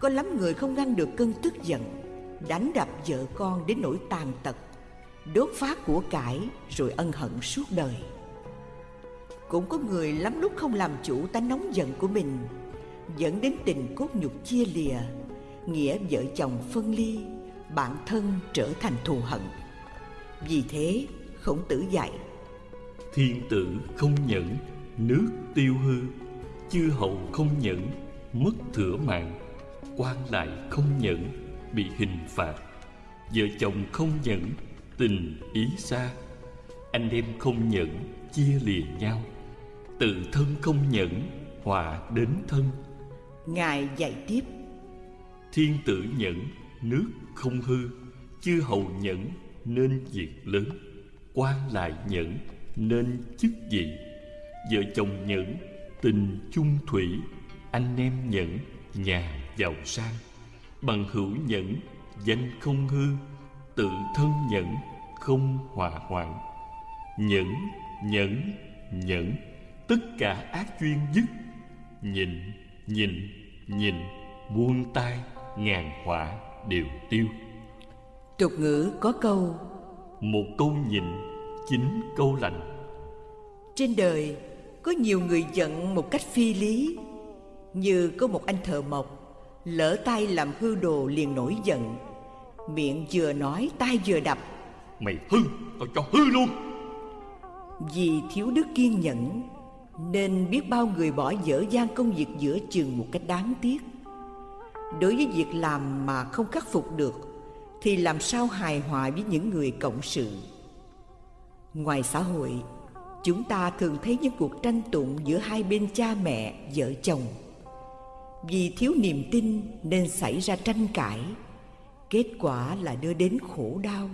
Speaker 1: Có lắm người không ngăn được cơn tức giận, đánh đập vợ con đến nỗi tàn tật, đốt phá của cải rồi ân hận suốt đời. Cũng có người lắm lúc không làm chủ tánh nóng giận của mình, dẫn đến tình cốt nhục chia lìa, nghĩa vợ chồng phân ly, bản thân trở thành thù hận. Vì thế, khổng tử dạy,
Speaker 2: thiên tử không nhẫn, nước tiêu hư, chư hầu không nhẫn mất thừa mạng quan lại không nhẫn bị hình phạt. Vợ chồng không nhẫn tình ý xa. Anh em không nhẫn chia lìa nhau. Tự thân không nhẫn họa đến thân.
Speaker 1: Ngài dạy tiếp.
Speaker 2: Thiên tử nhẫn nước không hư. Chư hầu nhẫn nên việc lớn. Quan lại nhẫn nên chức vị. Vợ chồng nhẫn tình chung thủy anh em nhẫn nhà giàu sang. Bằng hữu nhẫn danh không hư. Tự thân nhẫn không hòa hoạn. Nhẫn nhẫn nhẫn tất cả ác duyên dứt. Nhịn nhịn nhịn buông tay ngàn họa đều tiêu.
Speaker 1: Tục ngữ có câu
Speaker 2: một câu nhịn chín câu lành.
Speaker 1: Trên đời có nhiều người giận một cách phi lý như có một anh thợ mộc lỡ tay làm hư đồ liền nổi giận. Miệng vừa nói tay vừa đập.
Speaker 2: Mày hư tao cho hư luôn.
Speaker 1: Vì thiếu đức kiên nhẫn nên biết bao người bỏ dở dang công việc giữa chừng một cách đáng tiếc. Đối với việc làm mà không khắc phục được thì làm sao hài hòa với những người cộng sự? Ngoài xã hội chúng ta thường thấy những cuộc tranh tụng giữa hai bên cha mẹ vợ chồng vì thiếu niềm tin nên xảy ra tranh cãi. Kết quả là đưa đến khổ đau.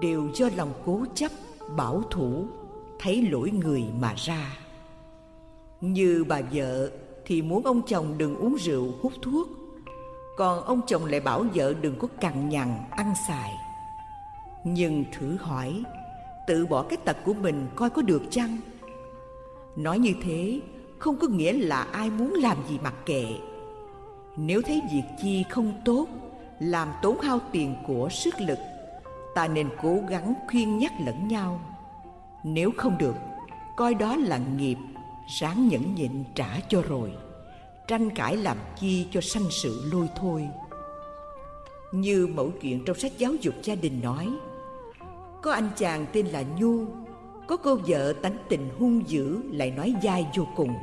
Speaker 1: Đều do lòng cố chấp, bảo thủ, thấy lỗi người mà ra. Như bà vợ thì muốn ông chồng đừng uống rượu, hút thuốc. Còn ông chồng lại bảo vợ đừng có cằn nhằn, ăn xài. Nhưng thử hỏi, Tự bỏ cái tật của mình coi có được chăng? Nói như thế, không có nghĩa là ai muốn làm gì mặc kệ. Nếu thấy việc chi không tốt, Làm tốn hao tiền của sức lực, Ta nên cố gắng khuyên nhắc lẫn nhau. Nếu không được, Coi đó là nghiệp, Ráng nhẫn nhịn trả cho rồi. Tranh cãi làm chi cho sanh sự lôi thôi. Như mẫu chuyện trong sách giáo dục gia đình nói, Có anh chàng tên là Nhu, Có cô vợ tánh tình hung dữ lại nói dai vô cùng.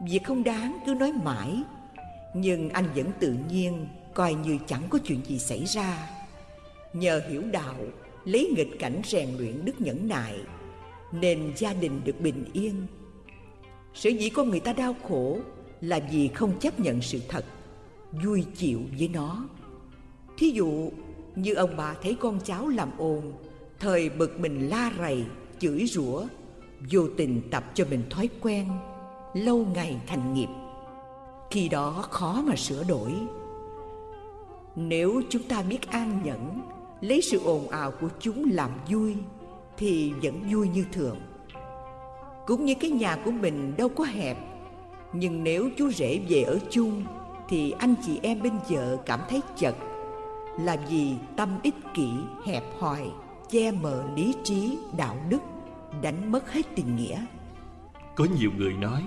Speaker 1: Việc không đáng, cứ nói mãi nhưng anh vẫn tự nhiên Coi như chẳng có chuyện gì xảy ra. Nhờ hiểu đạo Lấy nghịch cảnh rèn luyện đức nhẫn nại Nên gia đình được bình yên. Sở dĩ con người ta đau khổ Là vì không chấp nhận sự thật Vui chịu với nó. Thí dụ như ông bà thấy con cháu làm ồn Thời bực mình la rầy, chửi rủa Vô tình tập cho mình thói quen Lâu ngày thành nghiệp. Khi đó khó mà sửa đổi. Nếu chúng ta biết an nhẫn Lấy sự ồn ào của chúng làm vui Thì vẫn vui như thường. Cũng như cái nhà của mình đâu có hẹp Nhưng nếu chú rể về ở chung Thì anh chị em bên vợ cảm thấy chật. Là vì tâm ích kỷ, hẹp hòi Che mờ lý trí, đạo đức Đánh mất hết tình nghĩa.
Speaker 2: Có nhiều người nói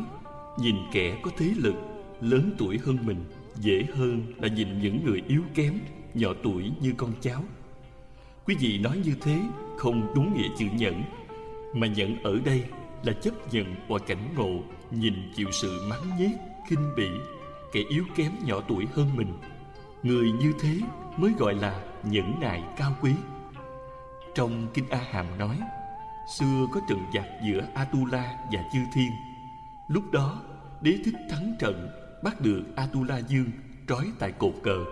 Speaker 2: Nhìn kẻ có thế lực Lớn tuổi hơn mình Dễ hơn là nhìn những người yếu kém Nhỏ tuổi như con cháu. Quý vị nói như thế Không đúng nghĩa chữ nhẫn Mà nhẫn ở đây là chấp nhận mọi cảnh ngộ Nhìn chịu sự mắng nhiếc, khinh bỉ Kẻ yếu kém nhỏ tuổi hơn mình. Người như thế mới gọi là nhẫn nại cao quý. Trong Kinh A Hàm nói Xưa có trận giặc giữa Atula và Chư Thiên. Lúc đó đế thích thắng trận Bắt được Atula Dương trói tại cột cờ.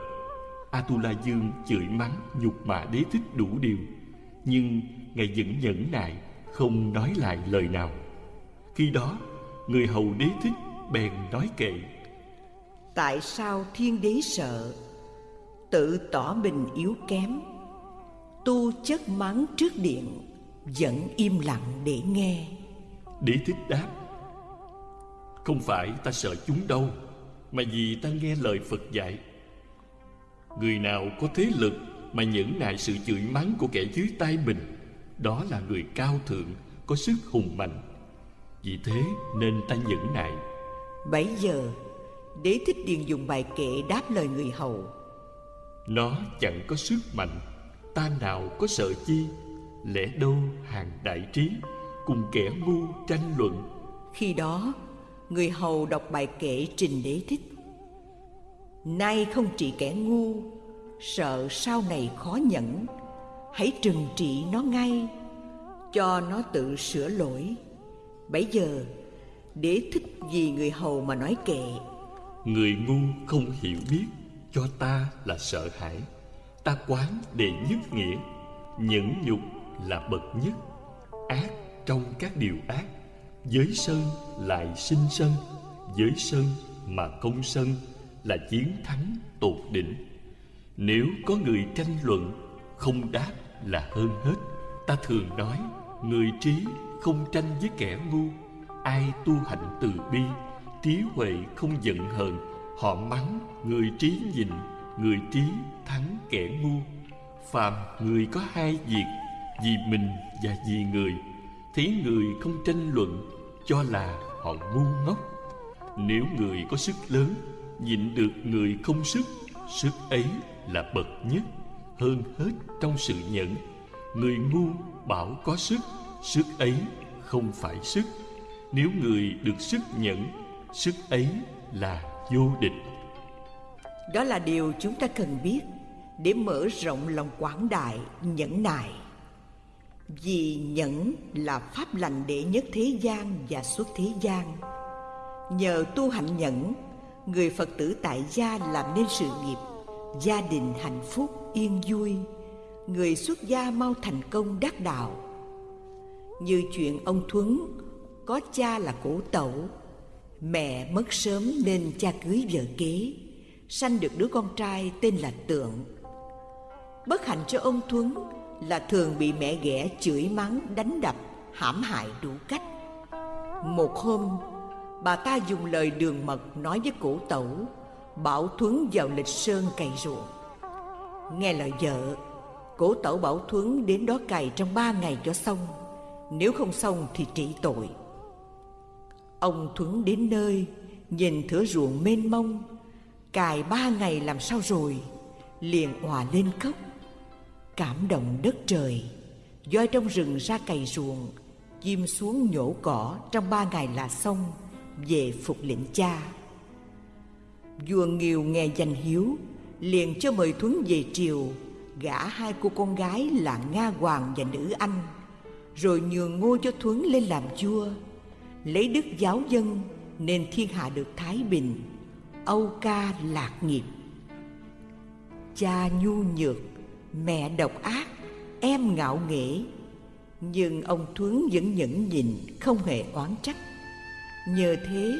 Speaker 2: Atula Dương chửi mắng nhục mạ đế thích đủ điều. Nhưng ngài vẫn nhẫn nại Không nói lại lời nào. Khi đó người hầu đế thích bèn nói kệ.
Speaker 1: Tại sao thiên đế sợ? Tự tỏ mình yếu kém. Tu chất mắng trước điện Vẫn im lặng để nghe.
Speaker 2: Đế thích đáp Không phải ta sợ chúng đâu Mà vì ta nghe lời Phật dạy Người nào có thế lực Mà nhẫn nại sự chửi mắng của kẻ dưới tay mình Đó là người cao thượng Có sức hùng mạnh. Vì thế nên ta nhẫn nại.
Speaker 1: Bấy giờ Đế thích điền dùng bài kệ đáp lời người hầu.
Speaker 2: Nó chẳng có sức mạnh Ta nào có sợ chi? Lẽ đâu hàng đại trí Cùng kẻ ngu tranh luận?
Speaker 1: Khi đó Người hầu đọc bài kệ trình đế thích. Nay không trị kẻ ngu, Sợ sau này khó nhẫn. Hãy trừng trị nó ngay, Cho nó tự sửa lỗi. Bấy giờ, Đế thích vì người hầu mà nói kệ.
Speaker 2: Người ngu không hiểu biết, Cho ta là sợ hãi. Ta quán đệ nhất nghĩa, Nhẫn nhục là bậc nhất, Ác trong các điều ác. Giới sân lại sinh sân Giới sân mà không sân Là chiến thắng tột đỉnh. Nếu có người tranh luận Không đáp là hơn hết, Ta thường nói Người trí không tranh với kẻ ngu. Ai tu hạnh từ bi, Trí huệ không giận hờn, Họ mắng người trí nhịn, Người trí thắng kẻ ngu. Phàm người có hai việc, Vì mình và vì người, Thấy người không tranh luận cho là họ ngu ngốc. Nếu người có sức lớn Nhịn được người không sức Sức ấy là bậc nhất. Hơn hết trong sự nhẫn Người ngu bảo có sức Sức ấy không phải sức. Nếu người được sức nhẫn Sức ấy là vô địch.
Speaker 1: Đó là điều chúng ta cần biết Để mở rộng lòng quảng đại, nhẫn nại. Vì nhẫn là pháp lành đệ nhất thế gian và xuất thế gian. Nhờ tu hạnh nhẫn Người Phật tử tại gia làm nên sự nghiệp Gia đình hạnh phúc, yên vui. Người xuất gia mau thành công đắc đạo. Như chuyện ông Thuấn Có cha là cổ tẩu Mẹ mất sớm nên cha cưới vợ kế Sanh được đứa con trai tên là Tượng. Bất hạnh cho ông Thuấn là thường bị mẹ ghẻ chửi mắng, đánh đập, hãm hại đủ cách. Một hôm, bà ta dùng lời đường mật nói với cổ tẩu, bảo thuấn vào lịch sơn cày ruộng. Nghe lời vợ, cổ tẩu bảo thuấn đến đó cày trong ba ngày cho xong. Nếu không xong thì trị tội. Ông thuấn đến nơi, nhìn thửa ruộng mênh mông cài ba ngày làm sao rồi, liền òa lên khóc cảm động đất trời. Voi trong rừng ra cày ruộng, chim xuống nhổ cỏ trong ba ngày là xong, về phục lĩnh cha. Vua nghiều nghe danh hiếu, liền cho mời thuấn về triều. Gả hai cô con gái là nga hoàng và nữ anh, rồi nhường ngôi cho thuấn lên làm vua. Lấy đức giáo dân, nên thiên hạ được thái bình. Âu ca lạc nghiệp. Cha nhu nhược mẹ độc ác, em ngạo nghễ. Nhưng ông thuấn vẫn nhẫn nhịn, không hề oán trách. Nhờ thế,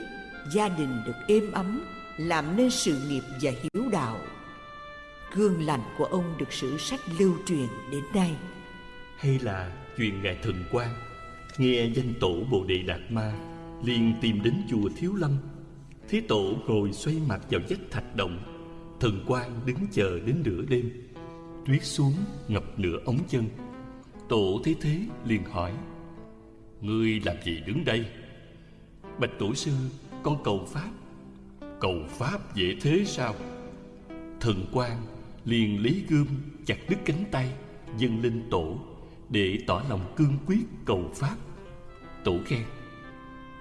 Speaker 1: gia đình được êm ấm, làm nên sự nghiệp và hiếu đạo. Gương lành của ông được sử sách lưu truyền đến nay.
Speaker 2: Hay là chuyện ngài thần quan nghe danh tổ bồ đề đạt ma, liền tìm đến chùa thiếu lâm. Thế tổ ngồi xoay mặt vào vách thạch động, thần quan đứng chờ đến nửa đêm tuyết xuống, ngập nửa ống chân. Tổ thấy thế liền hỏi, ngươi làm gì đứng đây? Bạch tổ sư, con cầu pháp. Cầu pháp dễ thế sao? Thần quan liền lấy gươm chặt đứt cánh tay, dâng lên tổ, để tỏ lòng cương quyết cầu pháp. Tổ khen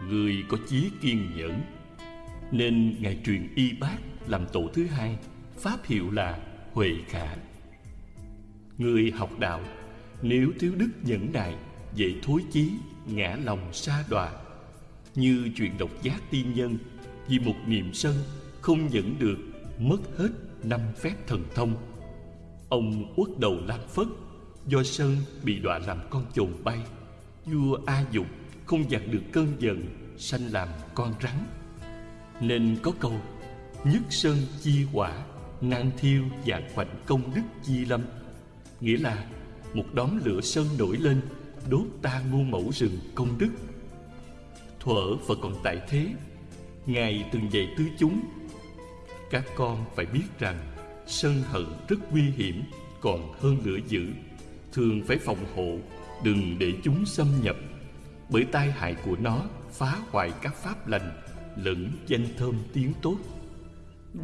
Speaker 2: người có chí kiên nhẫn, nên ngài truyền y bác làm tổ thứ hai, pháp hiệu là huệ khả người học đạo, nếu thiếu đức nhẫn nại, dễ thối chí, ngã lòng xa đọa. Như chuyện độc giác tiên nhân, vì một niềm sân không nhận được, mất hết năm phép thần thông. Ông uất đầu lam phất, do sân bị đọa làm con chồn bay. Vua a dục không dạt được cơn giận, sanh làm con rắn. Nên có câu, nhất sơn chi quả nan thiêu và khoảnh công đức chi lâm nghĩa là một đóm lửa sơn nổi lên, đốt ta muôn mẫu rừng công đức. Thuở và còn tại thế, ngài từng dạy tứ chúng. Các con phải biết rằng sân hận rất nguy hiểm, còn hơn lửa dữ. Thường phải phòng hộ, đừng để chúng xâm nhập, bởi tai hại của nó phá hoại các pháp lành, lẫn danh thơm tiếng tốt.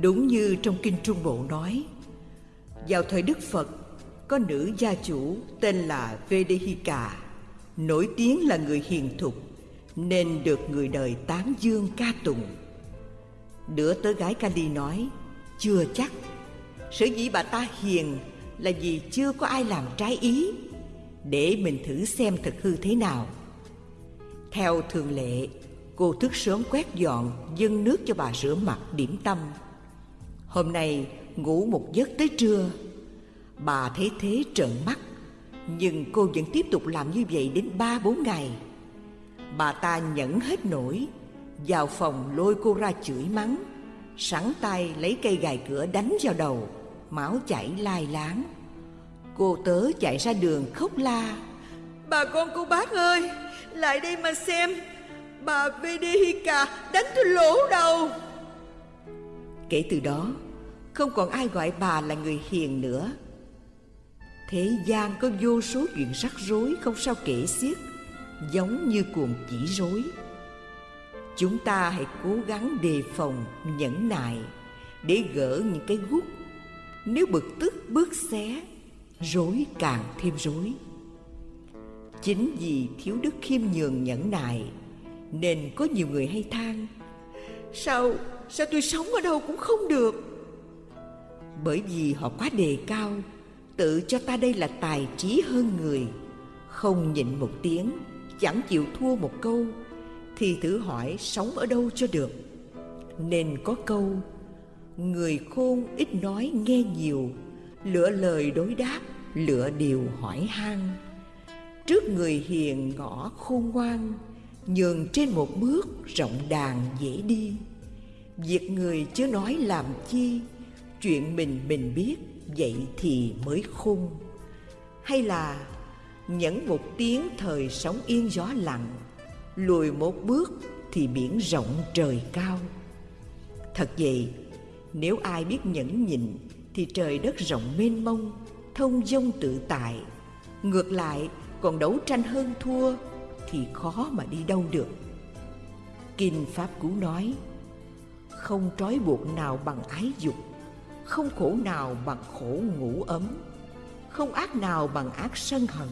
Speaker 1: Đúng như trong kinh trung bộ nói, vào thời đức phật có nữ gia chủ tên là vedehika nổi tiếng là người hiền thục, nên được người đời tán dương ca tụng. Đứa tớ gái kali nói, chưa chắc. Sở dĩ bà ta hiền là vì chưa có ai làm trái ý, để mình thử xem thật hư thế nào. Theo thường lệ, cô thức sớm quét dọn, dâng nước cho bà rửa mặt điểm tâm. Hôm nay ngủ một giấc tới trưa bà thấy thế trợn mắt. Nhưng cô vẫn tiếp tục làm như vậy đến ba, bốn ngày. Bà ta nhẫn hết nổi, vào phòng lôi cô ra chửi mắng. Sẵn tay lấy cây gài cửa đánh vào đầu, máu chảy lai láng. Cô tớ chạy ra đường khóc la, bà con cô bác ơi, lại đây mà xem, bà vedehika đánh tôi lỗ đầu. Kể từ đó, không còn ai gọi bà là người hiền nữa thế gian có vô số chuyện rắc rối không sao kể xiết, giống như cuồng chỉ rối. Chúng ta hãy cố gắng đề phòng, nhẫn nại để gỡ những cái gút. Nếu bực tức bước xé, rối càng thêm rối. Chính vì thiếu đức khiêm nhường nhẫn nại nên có nhiều người hay than, sao sao tôi sống ở đâu cũng không được? Bởi vì họ quá đề cao tự cho ta đây là tài trí hơn người. Không nhịn một tiếng, chẳng chịu thua một câu, thì thử hỏi sống ở đâu cho được. Nên có câu, người khôn ít nói nghe nhiều lựa lời đối đáp lựa điều hỏi han. Trước người hiền ngõ khôn ngoan, nhường trên một bước rộng đàn dễ đi. Việc người chưa nói làm chi, chuyện mình mình biết vậy thì mới khôn? Hay là nhẫn một tiếng thời sóng yên gió lặng, lùi một bước thì biển rộng trời cao? Thật vậy, nếu ai biết nhẫn nhịn thì trời đất rộng mênh mông, thông dông tự tại. Ngược lại, còn đấu tranh hơn thua thì khó mà đi đâu được. Kinh pháp cú nói, không trói buộc nào bằng ái dục không khổ nào bằng khổ ngủ ấm, không ác nào bằng ác sân hận,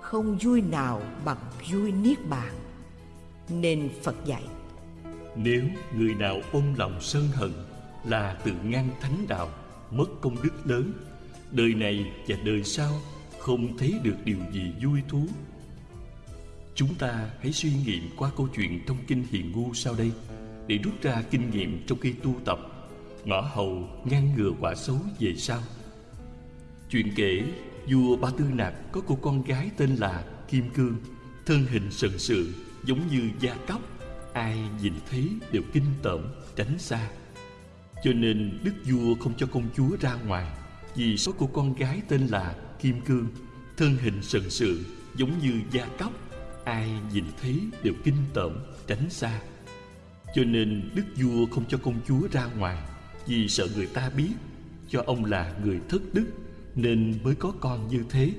Speaker 1: không vui nào bằng vui niết bàn. Nên phật dạy,
Speaker 2: nếu người nào ôm lòng sân hận là tự ngăn thánh đạo, mất công đức lớn, đời này và đời sau không thấy được điều gì vui thú. Chúng ta hãy suy nghiệm qua câu chuyện trong kinh hiền ngu sau đây để rút ra kinh nghiệm trong khi tu tập ngõ hầu ngăn ngừa quả xấu về sau. Chuyện kể, vua ba tư nạp có cô con gái tên là kim cương. Thân hình sần sự, giống như da cóc. Ai nhìn thấy đều kinh tởm, tránh xa. Cho nên đức vua không cho công chúa ra ngoài, vì số cô con gái tên là kim cương. Thân hình sần sự, giống như da cóc. Ai nhìn thấy đều kinh tởm, tránh xa. Cho nên đức vua không cho công chúa ra ngoài vì sợ người ta biết cho ông là người thất đức nên mới có con như thế.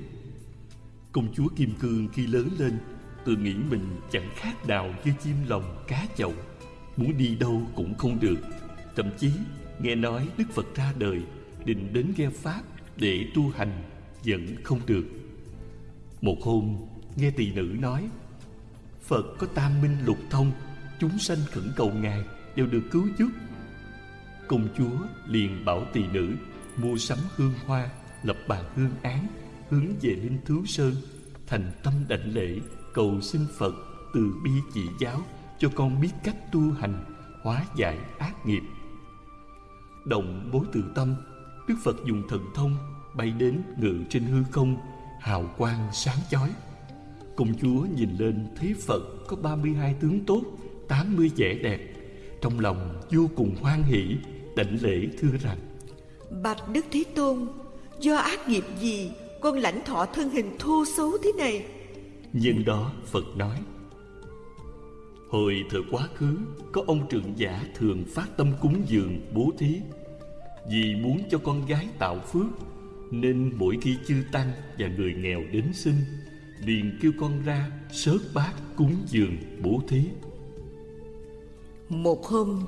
Speaker 2: Công chúa kim cương khi lớn lên tự nghĩ mình chẳng khác nào như chim lồng cá chậu. Muốn đi đâu cũng không được. Thậm chí, nghe nói đức phật ra đời, định đến nghe pháp để tu hành vẫn không được. Một hôm, nghe tỳ nữ nói, phật có tam minh lục thông, chúng sanh khẩn cầu ngài đều được cứu giúp công chúa liền bảo tỳ nữ, mua sắm hương hoa, lập bàn hương án, hướng về linh thú sơn. Thành tâm đảnh lễ, cầu xin phật từ bi chỉ giáo, cho con biết cách tu hành, hóa giải ác nghiệp. Động bối từ tâm, đức phật dùng thần thông bay đến ngự trên hư không, hào quang sáng chói. Công chúa nhìn lên thấy phật có 32 tướng tốt 80 vẻ đẹp, trong lòng vô cùng hoan hỷ đảnh lễ thưa rằng.
Speaker 1: Bạch đức thế tôn do ác nghiệp gì con lãnh thọ thân hình thô xấu thế này?
Speaker 2: Nhân đó phật nói. Hồi thời quá khứ có ông trưởng giả thường phát tâm cúng dường bố thí. Vì muốn cho con gái tạo phước nên mỗi khi chư tăng và người nghèo đến xin liền kêu con ra sớt bát cúng dường bố thí.
Speaker 1: Một hôm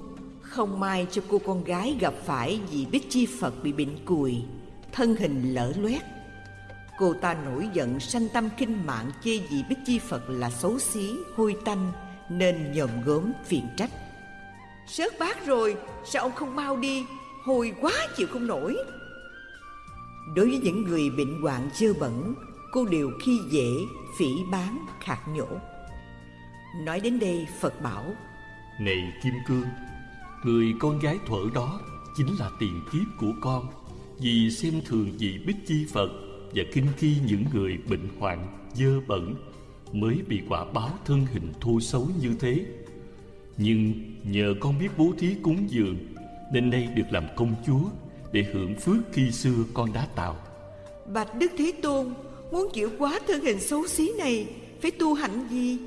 Speaker 1: không may cho cô con gái gặp phải vị bích chi phật bị bệnh cùi thân hình lở loét. Cô ta nổi giận sanh tâm kinh mạng chê vị bích chi phật là xấu xí hôi tanh nên nhòm gớm, phiền trách. Sớt bát rồi sao ông không mau đi? Hôi quá chịu không nổi. Đối với những người bệnh hoạn dơ bẩn cô đều khi dễ phỉ bán khạc nhổ. Nói đến đây phật bảo
Speaker 2: này kim cương người con gái thuở đó chính là tiền kiếp của con vì xem thường vị bích chi phật và kinh khi những người bệnh hoạn dơ bẩn mới bị quả báo thân hình thô xấu như thế. Nhưng nhờ con biết bố thí cúng dường nên nay được làm công chúa để hưởng phước khi xưa con đã tạo.
Speaker 1: Bạch đức thế tôn muốn chịu quá thân hình xấu xí này phải tu hạnh gì?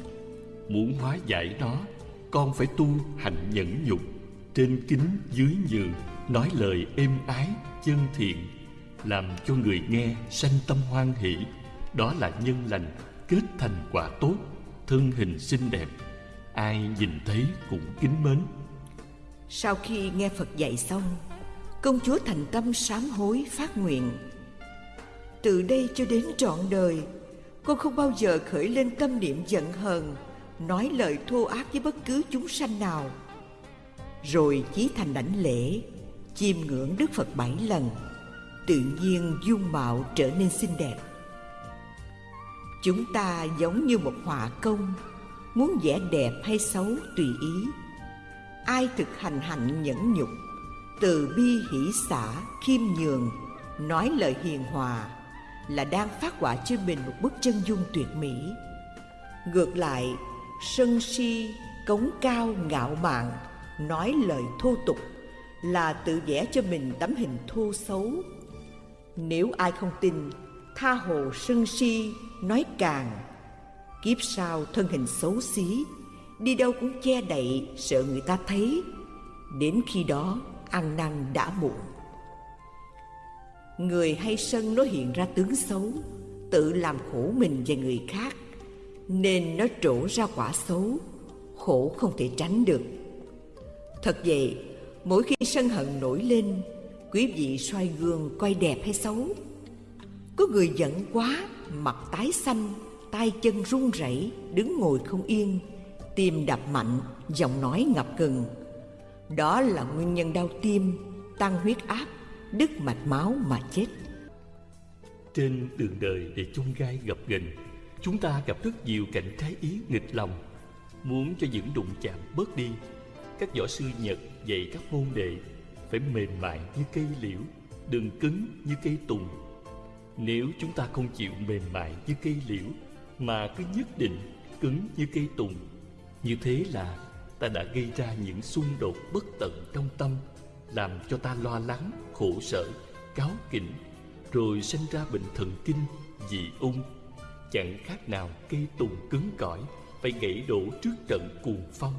Speaker 2: Muốn hóa giải nó con phải tu hạnh nhẫn nhục trên kính dưới nhường nói lời êm ái, chân thiện, làm cho người nghe sanh tâm hoan hỷ. Đó là nhân lành, kết thành quả tốt, thân hình xinh đẹp, ai nhìn thấy cũng kính mến.
Speaker 1: Sau khi nghe phật dạy xong, công chúa thành tâm sám hối phát nguyện. Từ đây cho đến trọn đời con không bao giờ khởi lên tâm niệm giận hờn, nói lời thô ác với bất cứ chúng sanh nào rồi chí thành đảnh lễ, chiêm ngưỡng đức phật bảy lần. Tự nhiên dung mạo trở nên xinh đẹp. Chúng ta giống như một họa công, muốn vẽ đẹp hay xấu tùy ý. Ai thực hành hạnh nhẫn nhục, từ bi hỷ xả, khiêm nhường, nói lời hiền hòa, là đang phát họa cho mình một bức chân dung tuyệt mỹ. Ngược lại, sân si, cống cao, ngạo mạn nói lời thô tục là tự vẽ cho mình tấm hình thô xấu. Nếu ai không tin, tha hồ sân si nói càng, kiếp sau thân hình xấu xí, đi đâu cũng che đậy sợ người ta thấy. Đến khi đó, ăn năn đã muộn. Người hay sân nó hiện ra tướng xấu, tự làm khổ mình và người khác, nên nó trổ ra quả xấu, khổ không thể tránh được thật vậy, mỗi khi sân hận nổi lên, quý vị xoay gương coi đẹp hay xấu. Có người giận quá, mặt tái xanh, tay chân run rẩy, đứng ngồi không yên, tim đập mạnh, giọng nói ngập ngừng. Đó là nguyên nhân đau tim tăng huyết áp, đứt mạch máu mà chết.
Speaker 2: Trên đường đời để chung gai gặp gành chúng ta gặp rất nhiều cảnh trái ý nghịch lòng. Muốn cho những đụng chạm bớt đi các võ sư nhật dạy các môn đệ phải mềm mại như cây liễu đừng cứng như cây tùng. Nếu chúng ta không chịu mềm mại như cây liễu mà cứ nhất định cứng như cây tùng, như thế là ta đã gây ra những xung đột bất tận trong tâm, làm cho ta lo lắng, khổ sở, cáo kỉnh, rồi sinh ra bệnh thần kinh dị ung. Chẳng khác nào cây tùng cứng cỏi phải gãy đổ trước trận cuồng phong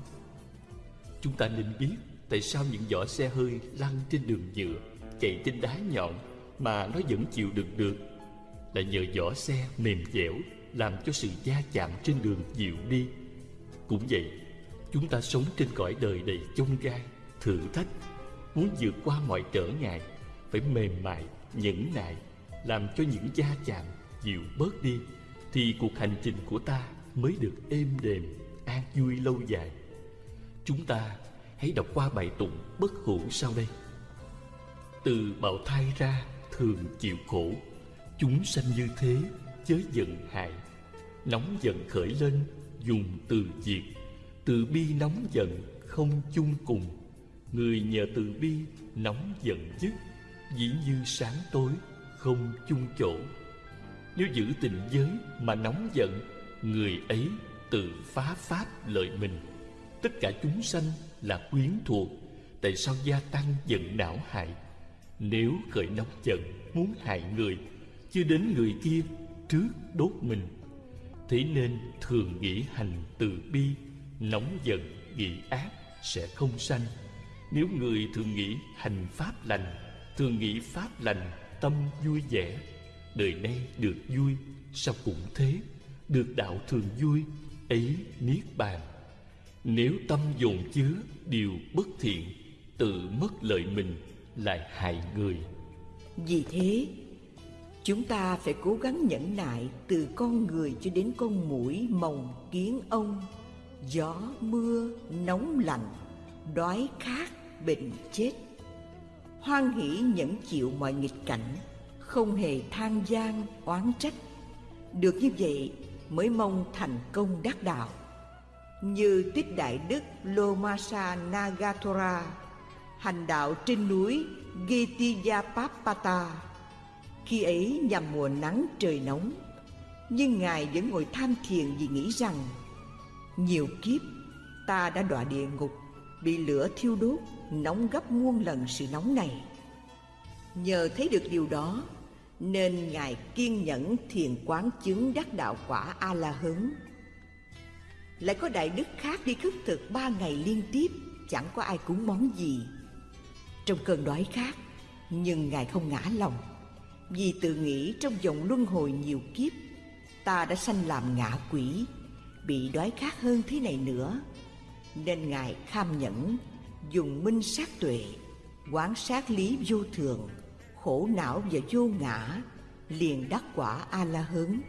Speaker 2: chúng ta nên biết tại sao những vỏ xe hơi lăn trên đường nhựa, chạy trên đá nhọn mà nó vẫn chịu đựng được. Là nhờ vỏ xe mềm dẻo làm cho sự va chạm trên đường dịu đi. Cũng vậy, chúng ta sống trên cõi đời đầy chông gai, thử thách. Muốn vượt qua mọi trở ngại, phải mềm mại, nhẫn nại, làm cho những va chạm dịu bớt đi, thì cuộc hành trình của ta mới được êm đềm, an vui lâu dài chúng ta hãy đọc qua bài tụng bất hủ sau đây. Từ bào thai ra thường chịu khổ, chúng sanh như thế chớ giận hại. Nóng giận khởi lên, dùng từ diệt. Từ bi nóng giận, không chung cùng. Người nhờ từ bi nóng giận dứt, dĩ như sáng tối, không chung chỗ. Nếu giữ tình giới mà nóng giận, người ấy tự phá pháp lợi mình tất cả chúng sanh là quyến thuộc, tại sao gia tăng giận não hại? Nếu khởi nóng giận, muốn hại người, chưa đến người kia, trước đốt mình. Thế nên thường nghĩ hành từ bi, nóng giận, nghĩ ác sẽ không sanh. Nếu người thường nghĩ hành pháp lành, thường nghĩ pháp lành, tâm vui vẻ, đời nay được vui, sao cũng thế? Được đạo thường vui, ấy niết bàn nếu tâm dồn chứa điều bất thiện, tự mất lợi mình lại hại người.
Speaker 1: Vì thế, chúng ta phải cố gắng nhẫn nại từ con người cho đến con mũi mồng kiến ông. Gió, mưa, nóng lạnh, đói khát, bệnh chết. Hoan hỷ nhẫn chịu mọi nghịch cảnh, không hề than gian oán trách. Được như vậy mới mong thành công đắc đạo như tích đại đức lomasa nagatora, hành đạo trên núi Gitiyapapata khi ấy nhằm mùa nắng trời nóng, nhưng ngài vẫn ngồi tham thiền vì nghĩ rằng, nhiều kiếp, ta đã đọa địa ngục, bị lửa thiêu đốt, nóng gấp muôn lần sự nóng này. Nhờ thấy được điều đó, nên ngài kiên nhẫn thiền quán chứng đắc đạo quả a la hớn lại có đại đức khác đi khất thực ba ngày liên tiếp, chẳng có ai cúng món gì. Trong cơn đói khát, nhưng ngài không ngã lòng, vì tự nghĩ trong vòng luân hồi nhiều kiếp, ta đã sanh làm ngạ quỷ, bị đói khát hơn thế này nữa. Nên ngài kham nhẫn, dùng minh sát tuệ, quán sát lý vô thường, khổ não và vô ngã, liền đắc quả a la hớn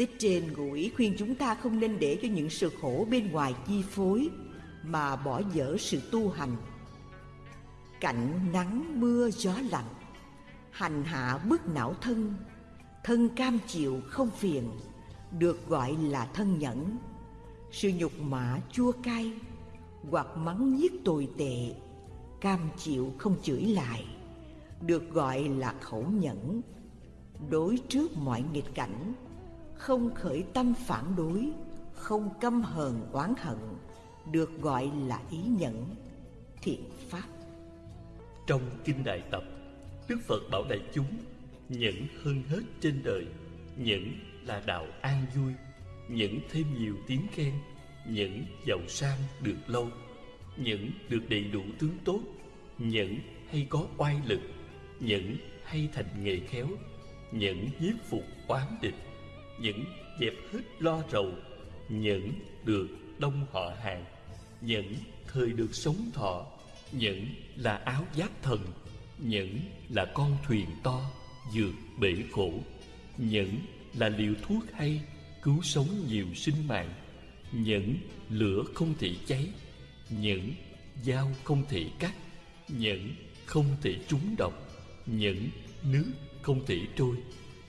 Speaker 1: tích trên ngụ ý khuyên chúng ta không nên để cho những sự khổ bên ngoài chi phối, mà bỏ dở sự tu hành. Cảnh nắng, mưa, gió lạnh, hành hạ bức não thân thân cam chịu không phiền, được gọi là thân nhẫn. Sự nhục mạ chua cay, hoặc mắng nhiếc tồi tệ, cam chịu không chửi lại, được gọi là khẩu nhẫn. Đối trước mọi nghịch cảnh không khởi tâm phản đối, không căm hờn oán hận, được gọi là ý nhẫn, thiện pháp.
Speaker 2: Trong kinh đại tập, đức phật bảo đại chúng, Nhẫn hơn hết trên đời, Nhẫn là đạo an vui, Nhẫn thêm nhiều tiếng khen, Nhẫn giàu sang được lâu, Nhẫn được đầy đủ tướng tốt, Nhẫn hay có oai lực, Nhẫn hay thành nghề khéo, Nhẫn nhiếp phục oán địch những dẹp hết lo rầu, những được đông họ hàng, những thời được sống thọ, những là áo giáp thần, những là con thuyền to Dược bể khổ, những là liều thuốc hay Cứu sống nhiều sinh mạng, những lửa không thể cháy, những dao không thể cắt, những không thể trúng độc, những nước không thể trôi.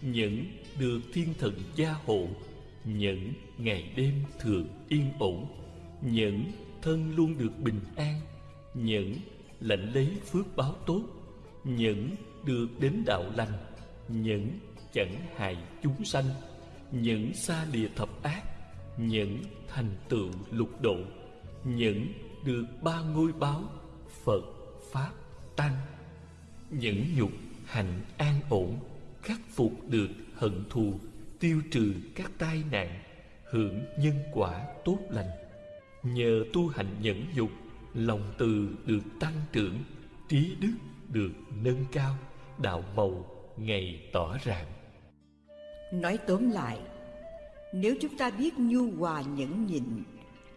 Speaker 2: Nhẫn được thiên thần gia hộ Nhẫn ngày đêm thường yên ổn. Nhẫn thân luôn được bình an Nhẫn lãnh lấy phước báo tốt. Nhẫn được đến đạo lành Nhẫn chẳng hại chúng sanh. Nhẫn xa lìa thập ác Nhẫn thành tựu lục độ. Nhẫn được ba ngôi báo Phật, Pháp, Tăng. Nhẫn nhục hành an ổn Khắc phục được hận thù, Tiêu trừ các tai nạn, Hưởng nhân quả tốt lành. Nhờ tu hành nhẫn dục Lòng từ được tăng trưởng, Trí đức được nâng cao, Đạo màu ngày tỏ rạng.
Speaker 1: Nói tóm lại, Nếu chúng ta biết nhu hòa nhẫn nhịn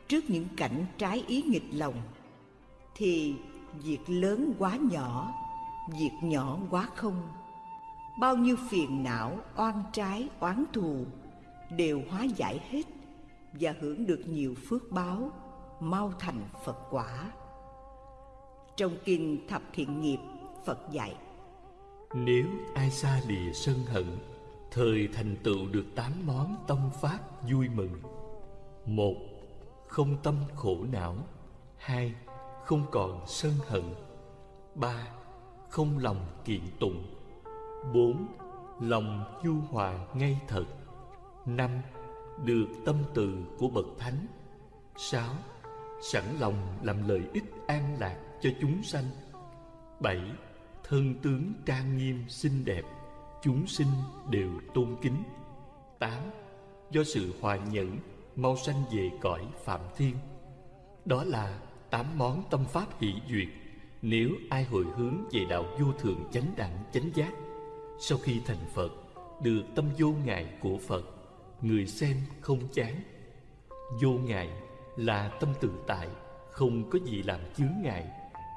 Speaker 1: Trước những cảnh trái ý nghịch lòng, Thì việc lớn quá nhỏ, Việc nhỏ quá không Bao nhiêu phiền não, oan trái, oán thù Đều hóa giải hết Và hưởng được nhiều phước báo Mau thành Phật quả. Trong kinh Thập Thiện Nghiệp Phật dạy
Speaker 2: Nếu ai xa lìa sân hận Thời thành tựu được tám món tâm pháp vui mừng. Một, không tâm khổ não. Hai, không còn sân hận. Ba, không lòng kiện tụng. Bốn, lòng du hòa ngay thật. Năm, được tâm từ của bậc thánh. Sáu, sẵn lòng làm lợi ích an lạc cho chúng sanh. Bảy, thân tướng trang nghiêm xinh đẹp chúng sinh đều tôn kính. Tám do sự hòa nhẫn mau sanh về cõi phạm thiên. Đó là tám món tâm pháp hỷ duyệt. Nếu ai hồi hướng về đạo vô thường chánh đẳng chánh giác sau khi thành phật được tâm vô ngại của phật người xem không chán. Vô ngại là tâm tự tại không có gì làm chướng ngại.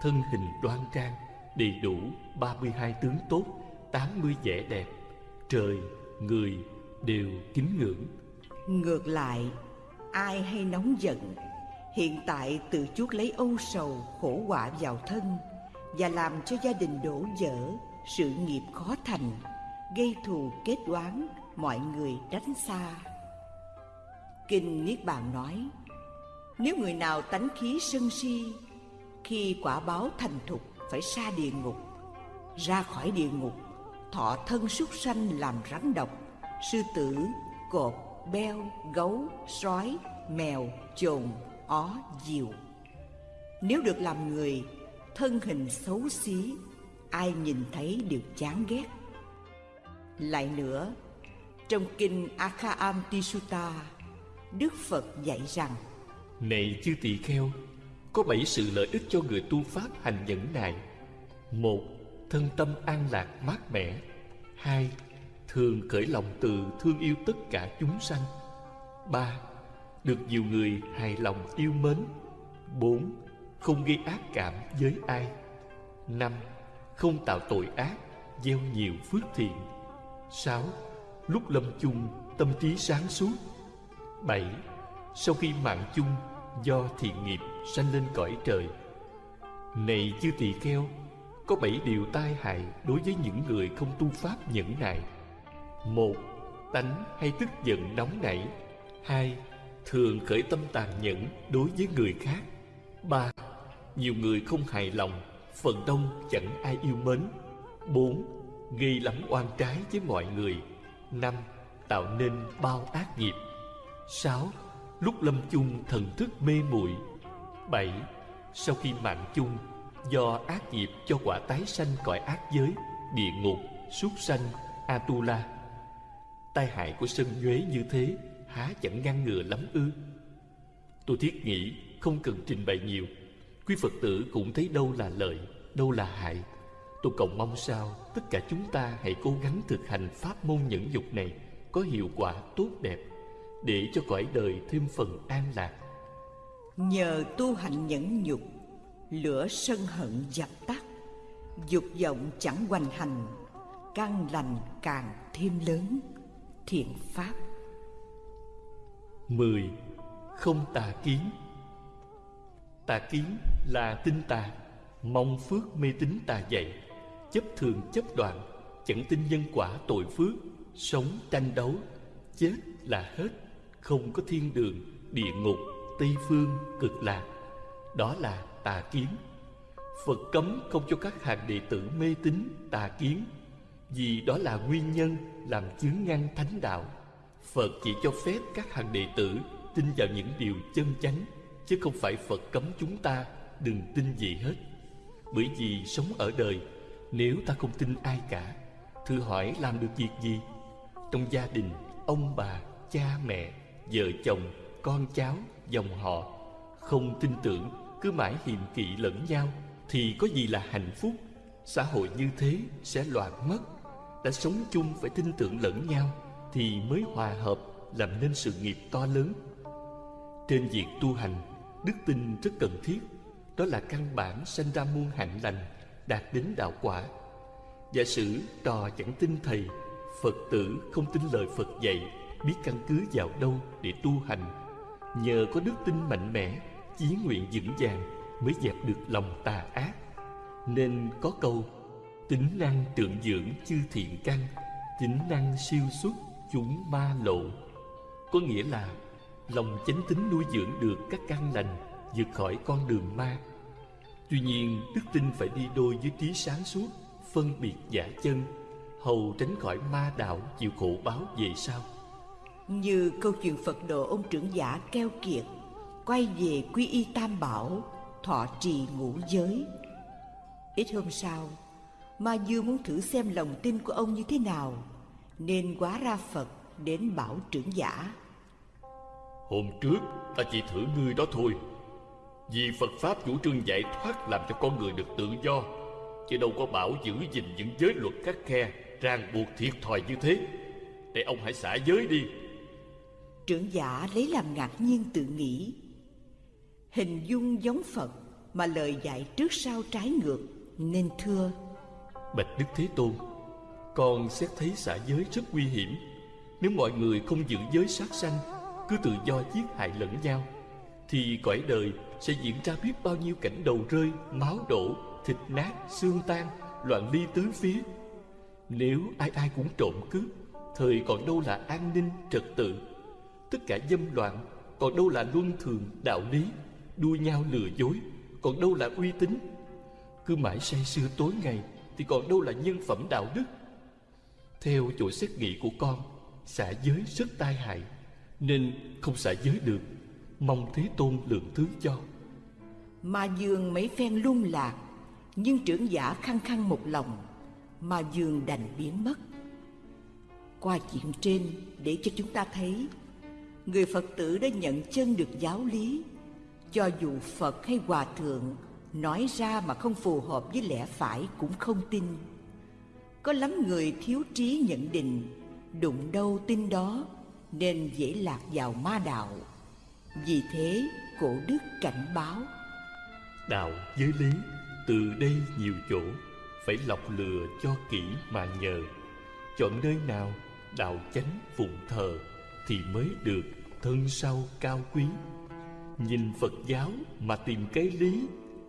Speaker 2: Thân hình đoan trang đầy đủ 32 tướng tốt 80 vẻ đẹp. Trời, người đều kính ngưỡng.
Speaker 1: Ngược lại, ai hay nóng giận Hiện tại tự chuốc lấy âu sầu, khổ họa vào thân Và làm cho gia đình đổ vỡ, sự nghiệp khó thành Gây thù kết đoán, mọi người tránh xa. Kinh Niết Bàn nói Nếu người nào tánh khí sân si Khi quả báo thành thục phải xa địa ngục Ra khỏi địa ngục thọ thân súc sanh làm rắn độc sư tử cột beo gấu sói mèo chồn ó diều. Nếu được làm người thân hình xấu xí ai nhìn thấy đều chán ghét. Lại nữa, trong kinh akham tisuta, Đức Phật dạy rằng,
Speaker 2: Này chư tỳ kheo, Có bảy sự lợi ích cho người tu Pháp hành nhẫn nại Một, thân tâm an lạc, mát mẻ. Hai, thường khởi lòng từ thương yêu tất cả chúng sanh. Ba, được nhiều người hài lòng yêu mến. Bốn, không gây ác cảm với ai. Năm không tạo tội ác, gieo nhiều phước thiện. Sáu, lúc lâm chung, tâm trí sáng suốt. Bảy, sau khi mạng chung, do thiện nghiệp sanh lên cõi trời. Này chư tỳ kheo, có bảy điều tai hại đối với những người không tu pháp nhẫn nại. Một, tánh hay tức giận nóng nảy. Hai, thường khởi tâm tàn nhẫn đối với người khác. Ba, nhiều người không hài lòng phần đông chẳng ai yêu mến. Bốn gây lắm oan trái với mọi người. Năm, tạo nên bao ác nghiệp. Sáu, lúc lâm chung thần thức mê muội. Bảy, sau khi mạng chung, do ác nghiệp cho quả tái sanh cõi ác giới, địa ngục, súc sanh, Atula. Tai hại của sân nhuế như thế, Há chẳng ngăn ngừa lắm ư? Tôi thiết nghĩ không cần trình bày nhiều. Quý Phật tử cũng thấy đâu là lợi Đâu là hại. Tôi cầu mong sao tất cả chúng ta hãy cố gắng thực hành pháp môn nhẫn dục này Có hiệu quả tốt đẹp Để cho cõi đời thêm phần an lạc.
Speaker 1: Nhờ tu hành nhẫn nhục Lửa sân hận dập tắt Dục vọng chẳng hoành hành Căn lành càng thêm lớn. Thiện pháp.
Speaker 2: 10. Không tà kiến Tà kiến là tinh tà Mong phước mê tín tà dạy Chấp thường chấp đoạn Chẳng tin nhân quả tội phước Sống tranh đấu Chết là hết Không có thiên đường, địa ngục, tây phương, cực lạc. Đó là tà kiến. Phật cấm không cho các hàng đệ tử mê tín tà kiến Vì đó là nguyên nhân làm chướng ngăn thánh đạo. Phật chỉ cho phép các hàng đệ tử tin vào những điều chân chánh Chứ không phải Phật cấm chúng ta đừng tin gì hết. Bởi vì sống ở đời Nếu ta không tin ai cả Thử hỏi làm được việc gì? Trong gia đình Ông bà, cha mẹ, vợ chồng, con cháu, dòng họ Không tin tưởng Cứ mãi hiềm kỵ lẫn nhau Thì có gì là hạnh phúc? Xã hội như thế sẽ loạn mất. Đã sống chung phải tin tưởng lẫn nhau Thì mới hòa hợp Làm nên sự nghiệp to lớn. Trên việc tu hành Đức tin rất cần thiết. Đó là căn bản sanh ra muôn hạnh lành, Đạt đến đạo quả. Giả sử trò chẳng tin thầy, Phật tử không tin lời Phật dạy, Biết căn cứ vào đâu để tu hành. Nhờ có đức tin mạnh mẽ, Chí nguyện vững vàng Mới dẹp được lòng tà ác. Nên có câu, Tính năng tượng dưỡng chư thiện căn, Tính năng siêu xuất chúng ma lộ. Có nghĩa là Lòng chánh tính nuôi dưỡng được các căn lành, vượt khỏi con đường ma. Tuy nhiên, đức tin phải đi đôi với trí sáng suốt, Phân biệt giả chân, Hầu tránh khỏi ma đạo chịu khổ báo về sau.
Speaker 1: Như câu chuyện Phật độ ông trưởng giả keo kiệt, Quay về quy y tam bảo, Thọ trì ngũ giới. Ít hôm sau, Ma Dương muốn thử xem lòng tin của ông như thế nào, Nên quá ra Phật đến bảo trưởng giả.
Speaker 2: Hôm trước ta chỉ thử ngươi đó thôi. Vì Phật Pháp chủ trương giải thoát làm cho con người được tự do Chứ đâu có bảo giữ gìn những giới luật khắc khe Ràng buộc thiệt thòi như thế. Để ông hãy xả giới đi.
Speaker 1: Trưởng giả lấy làm ngạc nhiên tự nghĩ. Hình dung giống Phật Mà lời dạy trước sau trái ngược Nên thưa.
Speaker 2: Bạch Đức Thế Tôn Con xét thấy xả giới rất nguy hiểm. Nếu mọi người không giữ giới sát sanh cứ tự do giết hại lẫn nhau Thì cõi đời sẽ diễn ra biết bao nhiêu cảnh đầu rơi Máu đổ, thịt nát, xương tan Loạn ly tứ phía. Nếu ai ai cũng trộm cướp Thời còn đâu là an ninh, trật tự. Tất cả dâm loạn Còn đâu là luân thường, đạo lý Đua nhau lừa dối Còn đâu là uy tín. Cứ mãi say sưa tối ngày Thì còn đâu là nhân phẩm đạo đức. Theo chỗ xét nghĩ của con xã giới rất tai hại. Nên không xả giới được. Mong Thế Tôn lượng thứ cho.
Speaker 1: Mà Dương mấy phen lung lạc, Nhưng trưởng giả khăng khăng một lòng, mà Dương đành biến mất. Qua chuyện trên, để cho chúng ta thấy, Người Phật tử đã nhận chân được giáo lý. Cho dù Phật hay Hòa Thượng Nói ra mà không phù hợp với lẽ phải cũng không tin. Có lắm người thiếu trí nhận định, Đụng đâu tin đó. Nên dễ lạc vào ma đạo. Vì thế, cổ đức cảnh báo.
Speaker 2: Đạo giới lý, từ đây nhiều chỗ, Phải lọc lừa cho kỹ mà nhờ. Chọn nơi nào đạo chánh phụng thờ Thì mới được thân sau cao quý. Nhìn Phật giáo mà tìm cái lý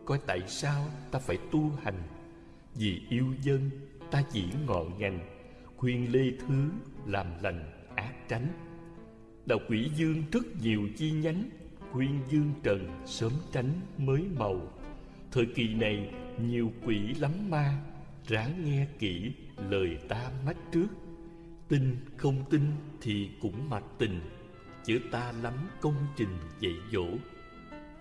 Speaker 2: Coi tại sao ta phải tu hành? Vì yêu dân, ta chỉ ngọn ngành, Khuyên lê thứ làm lành, ác tránh. Đạo quỷ dương rất nhiều chi nhánh quyên dương trần sớm tránh mới màu. Thời kỳ này nhiều quỷ lắm ma, Ráng nghe kỹ lời ta mách trước. Tin không tin thì cũng mặc tình Chữ ta lắm công trình dạy dỗ.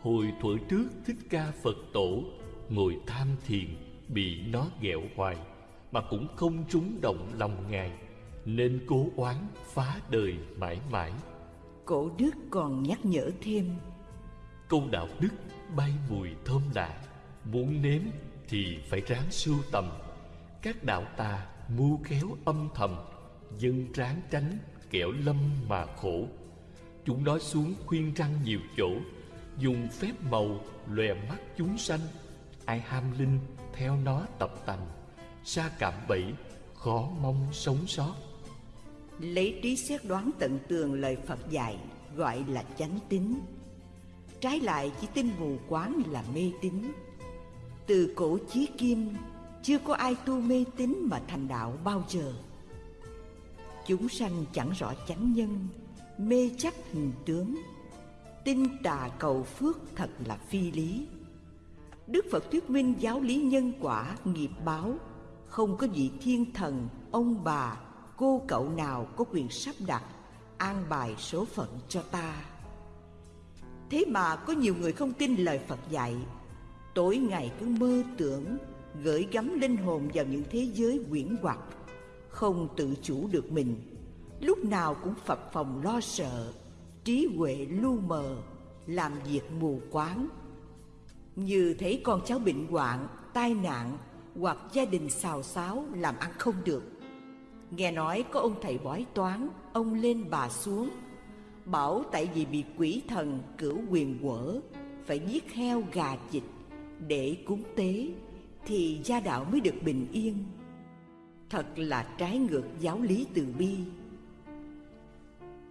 Speaker 2: Hồi thuở trước thích ca Phật tổ, Ngồi tham thiền bị nó ghẹo hoài, Mà cũng không trúng động lòng Ngài, nên cố oán phá đời mãi mãi.
Speaker 1: Cổ đức còn nhắc nhở thêm.
Speaker 2: Câu đạo đức bay mùi thơm lạ, muốn nếm thì phải ráng sưu tầm. Các đạo tà mưu khéo âm thầm, dân ráng tránh kẻo lâm mà khổ. Chúng nói xuống khuyên răng nhiều chỗ, dùng phép màu lòe mắt chúng sanh. Ai ham linh, theo nó tập tành. Xa cảm bẫy, khó mong sống sót.
Speaker 1: Lấy trí xét đoán tận tường lời Phật dạy Gọi là chánh tín. Trái lại chỉ tin mù quáng là mê tín. Từ cổ chí kim Chưa có ai tu mê tín mà thành đạo bao giờ. Chúng sanh chẳng rõ chánh nhân Mê chấp hình tướng. Tin tà cầu phước thật là phi lý. Đức Phật thuyết minh giáo lý nhân quả nghiệp báo Không có vị thiên thần, ông bà, cô cậu nào có quyền sắp đặt An bài số phận cho ta? Thế mà có nhiều người không tin lời Phật dạy. Tối ngày cứ mơ tưởng Gửi gắm linh hồn vào những thế giới quyển hoặc Không tự chủ được mình. Lúc nào cũng phập phòng lo sợ Trí huệ lu mờ Làm việc mù quáng. Như thấy con cháu bệnh hoạn, tai nạn Hoặc gia đình xào xáo làm ăn không được Nghe nói có ông thầy bói toán, Ông lên bà xuống. Bảo tại vì bị quỷ thần cửu quyền quở, Phải giết heo gà vịt Để cúng tế, Thì gia đạo mới được bình yên. Thật là trái ngược giáo lý từ bi.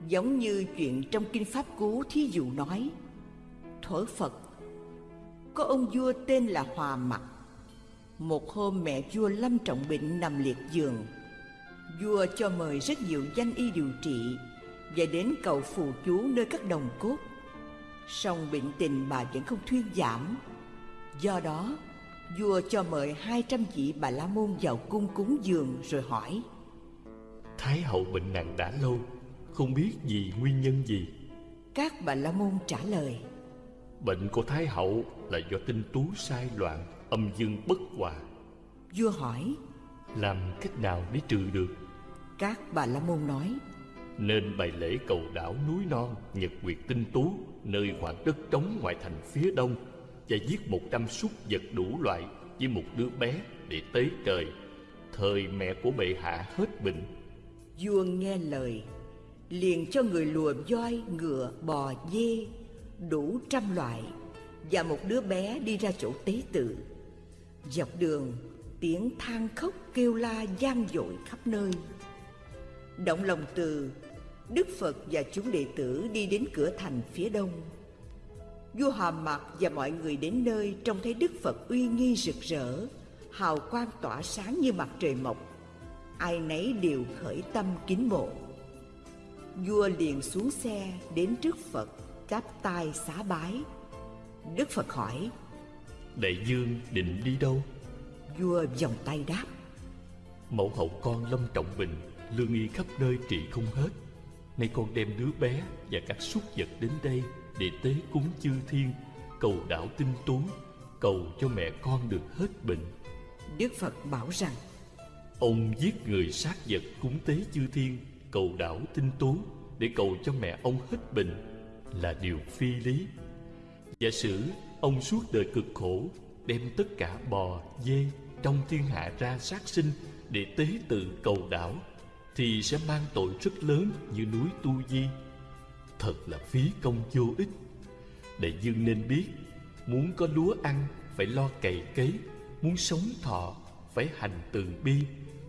Speaker 1: Giống như chuyện trong Kinh Pháp Cú thí dụ nói, Thuở Phật, Có ông vua tên là Hòa Mặc. Một hôm mẹ vua lâm trọng bệnh nằm liệt giường Vua cho mời rất nhiều danh y điều trị Và đến cầu phù chú nơi các đồng cốt. Song bệnh tình bà vẫn không thuyên giảm. Do đó Vua cho mời hai trăm vị bà la môn vào cung cúng dường rồi hỏi.
Speaker 2: Thái hậu bệnh nặng đã lâu Không biết vì nguyên nhân gì?
Speaker 1: Các bà la môn trả lời.
Speaker 2: Bệnh của Thái hậu là do tinh tú sai loạn Âm dương bất hòa.
Speaker 1: Vua hỏi
Speaker 2: Làm cách nào để trừ được?
Speaker 1: Các bà la môn nói
Speaker 2: Nên bày lễ cầu đảo núi non Nhật Nguyệt tinh tú Nơi khoảng đất trống ngoại thành phía đông Và giết một trăm súc vật đủ loại Với một đứa bé để tế trời. Thời mẹ của bệ hạ hết bệnh.
Speaker 1: Vua nghe lời Liền cho người lùa voi, ngựa, bò, dê Đủ trăm loại Và một đứa bé đi ra chỗ tế tự. Dọc đường tiếng than khóc kêu la gian dội khắp nơi. Động lòng từ, Đức Phật và chúng đệ tử đi đến cửa thành phía đông. Vua Hòa Mạc và mọi người đến nơi Trông thấy Đức Phật uy nghi rực rỡ, Hào quang tỏa sáng như mặt trời mọc. Ai nấy đều khởi tâm kính mộ. Vua liền xuống xe đến trước Phật, Chắp tay xá bái. Đức Phật hỏi,
Speaker 2: Đại dương định đi đâu?
Speaker 1: Vua vòng tay đáp.
Speaker 2: Mẫu hậu con lâm trọng bệnh Lương y khắp nơi trị không hết. Nay con đem đứa bé và các súc vật đến đây Để tế cúng chư thiên Cầu đảo tinh tú Cầu cho mẹ con được hết bệnh.
Speaker 1: Đức Phật bảo rằng
Speaker 2: Ông giết người sát vật cúng tế chư thiên Cầu đảo tinh tú Để cầu cho mẹ ông hết bệnh Là điều phi lý. Giả sử ông suốt đời cực khổ Đem tất cả bò, dê trong thiên hạ ra sát sinh Để tế tự cầu đảo Thì sẽ mang tội rất lớn như núi Tu Di. Thật là phí công vô ích. Đại dương nên biết, Muốn có lúa ăn phải lo cày cấy, Muốn sống thọ phải hành từ bi,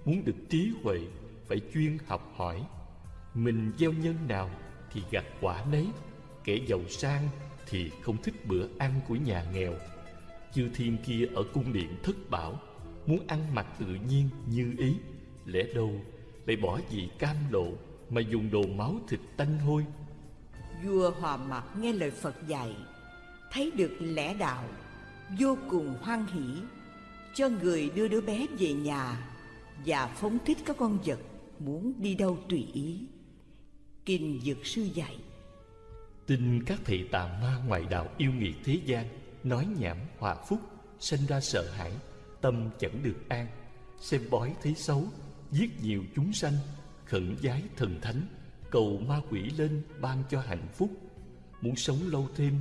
Speaker 2: Muốn được trí huệ phải chuyên học hỏi. Mình gieo nhân nào thì gặt quả nấy, Kẻ giàu sang thì không thích bữa ăn của nhà nghèo. Chư thiên kia ở cung điện thất bảo Muốn ăn mặc tự nhiên như ý Lẽ đâu lại bỏ vị cam lộ Mà dùng đồ máu thịt tanh hôi?
Speaker 1: Vua Hòa Mạc nghe lời Phật dạy Thấy được lẽ đạo Vô cùng hoan hỷ Cho người đưa đứa bé về nhà Và phóng thích các con vật Muốn đi đâu tùy ý. Kinh Dược Sư dạy
Speaker 2: Tin các thầy tà ma ngoại đạo yêu nghiệt thế gian Nói nhảm hòa phúc Sinh ra sợ hãi Tâm chẳng được an. Xem bói thấy xấu, Giết nhiều chúng sanh, khẩn giái thần thánh, cầu ma quỷ lên ban cho hạnh phúc. Muốn sống lâu thêm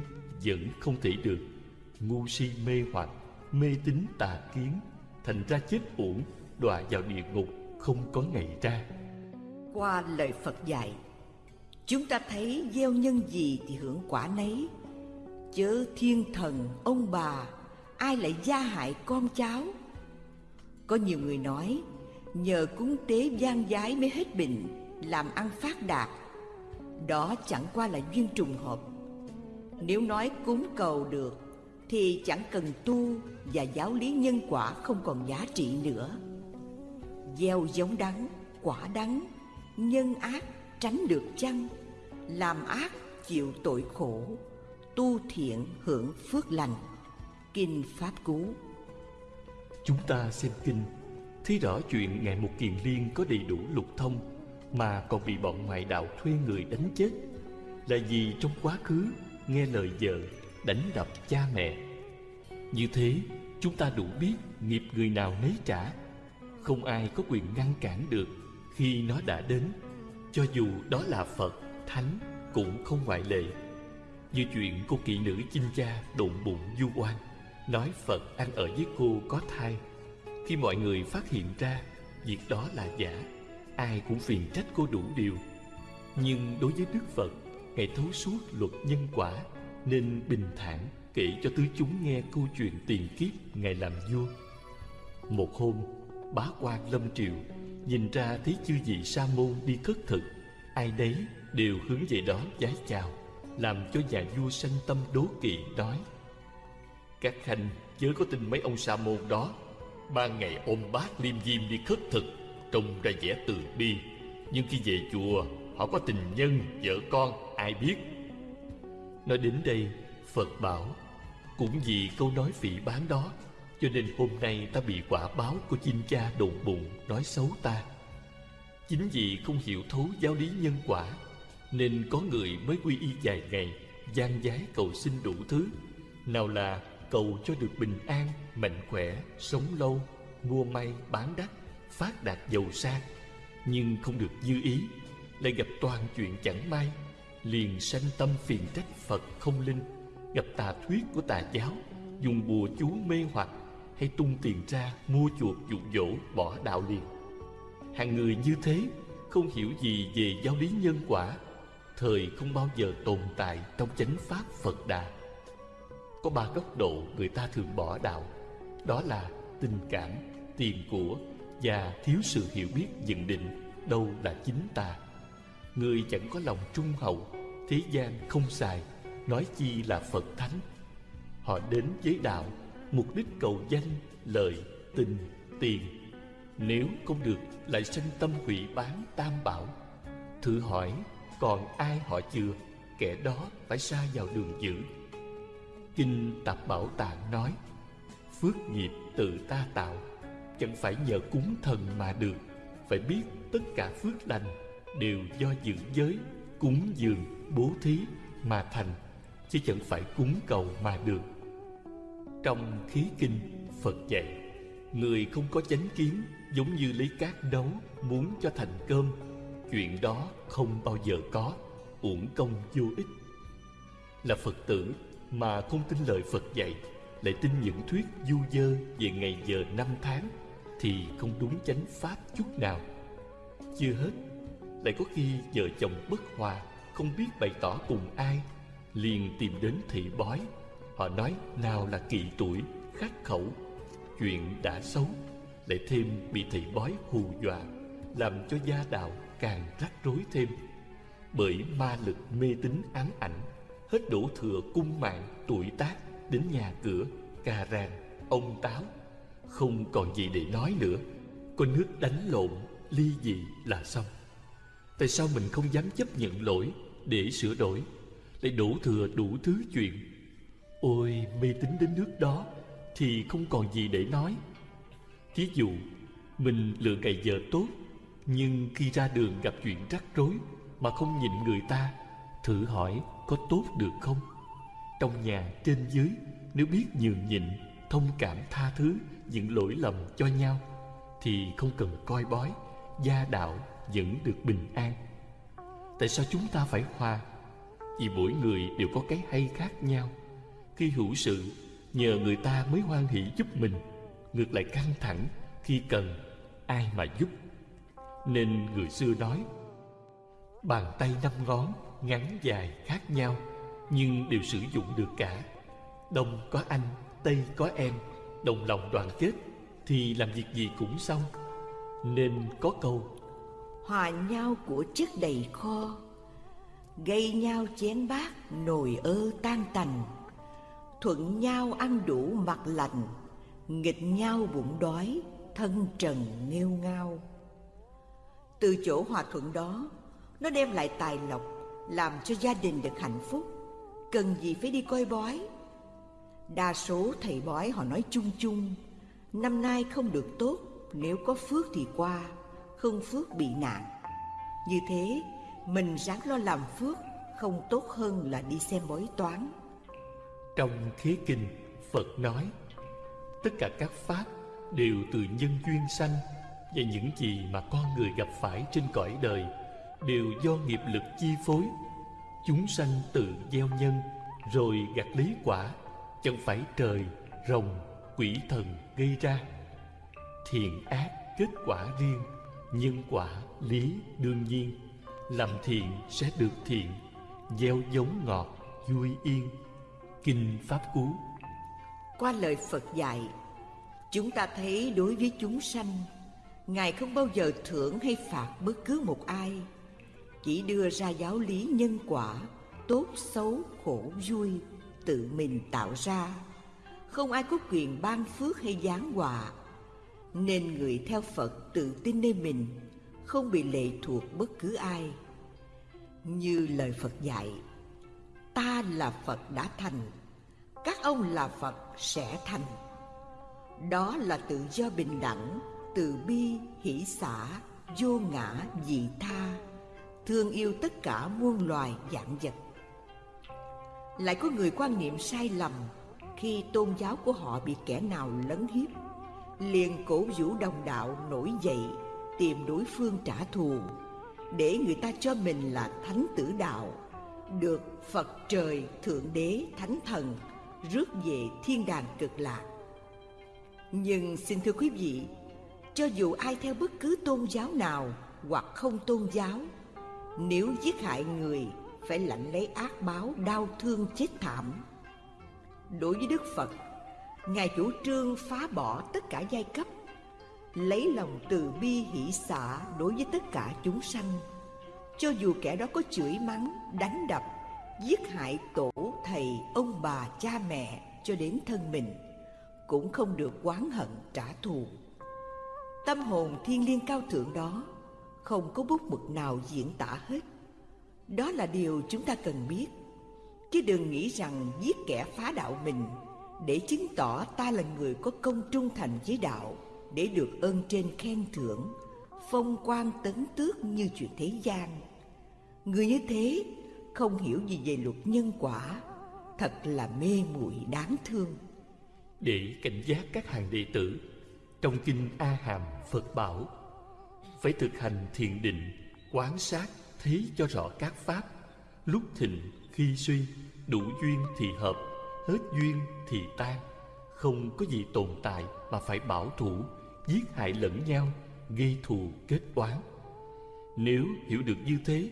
Speaker 2: vẫn không thể được. Ngu si mê hoặc, mê tín tà kiến, thành ra chết uổng, đọa vào địa ngục, không có ngày ra.
Speaker 1: Qua lời phật dạy, chúng ta thấy gieo nhân gì thì hưởng quả nấy. Chớ thiên thần ông bà ai lại gia hại con cháu? Có nhiều người nói, nhờ cúng tế gian giái mới hết bệnh, làm ăn phát đạt. Đó chẳng qua là duyên trùng hợp. Nếu nói cúng cầu được, thì chẳng cần tu và giáo lý nhân quả không còn giá trị nữa. Gieo giống đắng, quả đắng, nhân ác, tránh được chăng? Làm ác, chịu tội khổ, tu thiện hưởng phước lành kinh pháp cú.
Speaker 2: Chúng ta xem kinh. Thấy rõ chuyện ngài một kiền liên có đầy đủ lục thông, mà còn bị bọn ngoại đạo thuê người đánh chết. Là vì trong quá khứ, nghe lời vợ, đánh đập cha mẹ. Như thế, chúng ta đủ biết nghiệp người nào nấy trả. Không ai có quyền ngăn cản được khi nó đã đến. Cho dù đó là phật, thánh, cũng không ngoại lệ. Như chuyện cô kỵ nữ chinh cha đụng bụng du oan nói phật ăn ở với cô có thai. Khi mọi người phát hiện ra, việc đó là giả. Ai cũng phiền trách cô đủ điều. Nhưng đối với đức phật ngài thấu suốt luật nhân quả nên bình thản kể cho tứ chúng nghe câu chuyện tiền kiếp ngài làm vua. Một hôm, bá quan lâm triều nhìn ra thấy chư vị sa môn đi khất thực, ai đấy đều hướng về đó vái chào, làm cho nhà vua sanh tâm đố kỵ, nói các khanh chớ có tin mấy ông sa môn đó. Ban ngày ôm bát liêm diêm đi khất thực, trông ra vẻ từ bi. Nhưng khi về chùa, họ có tình nhân, vợ con, ai biết? Nói đến đây, phật bảo, cũng vì câu nói phỉ bán đó, cho nên hôm nay ta bị quả báo của chinh cha đồn bụng nói xấu ta. Chính vì không hiểu thấu giáo lý nhân quả, nên có người mới quy y vài ngày, gian giái cầu xin đủ thứ. Nào là cầu cho được bình an, mạnh khỏe, sống lâu, mua may, bán đắt, phát đạt giàu sang. Nhưng không được như ý, lại gặp toàn chuyện chẳng may. Liền sanh tâm phiền trách phật không linh. Gặp tà thuyết của tà giáo, dùng bùa chú mê hoặc, hay tung tiền ra mua chuộc dụ dỗ, bỏ đạo liền. Hàng người như thế, không hiểu gì về giáo lý nhân quả. Thời không bao giờ tồn tại trong chánh pháp phật đà có ba góc độ người ta thường bỏ đạo. Đó là tình cảm, tiền của và thiếu sự hiểu biết nhận định đâu là chính ta. Người chẳng có lòng trung hậu, thế gian không xài, nói chi là phật thánh. Họ đến với đạo, mục đích cầu danh lợi tình, tiền. Nếu không được, lại sanh tâm hủy bán tam bảo. Thử hỏi, còn ai họ chưa kẻ đó phải xa vào đường dữ kinh tạp bảo tạng nói, phước nghiệp tự ta tạo, chẳng phải nhờ cúng thần mà được. Phải biết tất cả phước lành đều do giữ giới, cúng dường, bố thí mà thành, chứ chẳng phải cúng cầu mà được. Trong khí kinh, phật dạy, người không có chánh kiến giống như lấy cát nấu muốn cho thành cơm, chuyện đó không bao giờ có, uổng công vô ích. Là phật tử mà không tin lời phật dạy, lại tin những thuyết du dơ về ngày giờ năm tháng, thì không đúng chánh pháp chút nào. Chưa hết, lại có khi vợ chồng bất hòa, không biết bày tỏ cùng ai, liền tìm đến thị bói. Họ nói, nào là kỳ tuổi khắc khẩu, chuyện đã xấu, lại thêm bị thị bói hù dọa, làm cho gia đạo càng rắc rối thêm. Bởi ma lực mê tín ám ảnh hết đổ thừa cung mạng tuổi tác đến nhà cửa, cà ràng, ông táo. Không còn gì để nói nữa. Có nước đánh lộn, ly dị là xong. Tại sao mình không dám chấp nhận lỗi để sửa đổi, lại đổ thừa đủ thứ chuyện? Ôi, mê tín đến nước đó thì không còn gì để nói. Thí dụ, mình lựa ngày giờ tốt, nhưng khi ra đường gặp chuyện rắc rối mà không nhìn người ta, thử hỏi có tốt được không? Trong nhà, trên dưới, nếu biết nhường nhịn, thông cảm tha thứ những lỗi lầm cho nhau, thì không cần coi bói, gia đạo vẫn được bình an. Tại sao chúng ta phải hòa? Vì mỗi người đều có cái hay khác nhau. Khi hữu sự, nhờ người ta mới hoan hỷ giúp mình. Ngược lại căng thẳng, khi cần, ai mà giúp? Nên người xưa nói, bàn tay năm ngón ngắn dài khác nhau, nhưng đều sử dụng được cả. Đông có anh, tây có em, đồng lòng đoàn kết thì làm việc gì cũng xong. Nên có câu,
Speaker 1: hòa nhau của chất đầy kho, gây nhau chén bát nồi ơ tan tành. Thuận nhau ăn đủ mặt lành, nghịch nhau bụng đói, thân trần nghêu ngao. Từ chỗ hòa thuận đó, nó đem lại tài lộc làm cho gia đình được hạnh phúc. Cần gì phải đi coi bói? Đa số thầy bói họ nói chung chung, năm nay không được tốt, nếu có phước thì qua, không phước bị nạn. Như thế, mình ráng lo làm phước, không tốt hơn là đi xem bói toán.
Speaker 2: Trong khế kinh, phật nói, tất cả các pháp đều từ nhân duyên sanh và những gì mà con người gặp phải trên cõi đời đều do nghiệp lực chi phối. Chúng sanh tự gieo nhân, rồi gặt lý quả, chẳng phải trời, rồng, quỷ thần gây ra. Thiện ác kết quả riêng, nhân quả lý đương nhiên. Làm thiện sẽ được thiện, gieo giống ngọt, vui yên. Kinh pháp cú.
Speaker 1: Qua lời phật dạy, chúng ta thấy đối với chúng sanh, ngài không bao giờ thưởng hay phạt bất cứ một ai chỉ đưa ra giáo lý nhân quả, tốt xấu, khổ vui, tự mình tạo ra. Không ai có quyền ban phước hay giáng họa. Nên người theo phật tự tin nơi mình, không bị lệ thuộc bất cứ ai. Như lời phật dạy, ta là phật đã thành, các ông là phật sẽ thành. Đó là tự do bình đẳng, từ bi, hỷ xả, vô ngã, dị tha thương yêu tất cả muôn loài dạng vật. Lại có người quan niệm sai lầm khi tôn giáo của họ bị kẻ nào lấn hiếp, liền cổ vũ đồng đạo nổi dậy tìm đối phương trả thù, để người ta cho mình là thánh tử đạo, được phật trời thượng đế thánh thần rước về thiên đàng cực lạc. Nhưng xin thưa quý vị, cho dù ai theo bất cứ tôn giáo nào hoặc không tôn giáo nếu giết hại người, phải lãnh lấy ác báo đau thương chết thảm. Đối với đức phật, ngài chủ trương phá bỏ tất cả giai cấp, lấy lòng từ bi hỷ xả đối với tất cả chúng sanh. Cho dù kẻ đó có chửi mắng, đánh đập, giết hại tổ, thầy, ông bà, cha mẹ cho đến thân mình, cũng không được oán hận trả thù. Tâm hồn thiên liêng cao thượng đó không có bút mực nào diễn tả hết. Đó là điều chúng ta cần biết. Chứ đừng nghĩ rằng giết kẻ phá đạo mình để chứng tỏ ta là người có công trung thành với đạo để được ơn trên khen thưởng, phong quan tấn tước như chuyện thế gian. Người như thế không hiểu gì về luật nhân quả, thật là mê muội đáng thương.
Speaker 2: Để cảnh giác các hàng đệ tử, trong kinh a hàm phật bảo phải thực hành thiền định, quán sát thấy cho rõ các pháp. Lúc thịnh, khi suy, đủ duyên thì hợp, hết duyên thì tan. Không có gì tồn tại mà phải bảo thủ, giết hại lẫn nhau, gây thù kết oán. Nếu hiểu được như thế,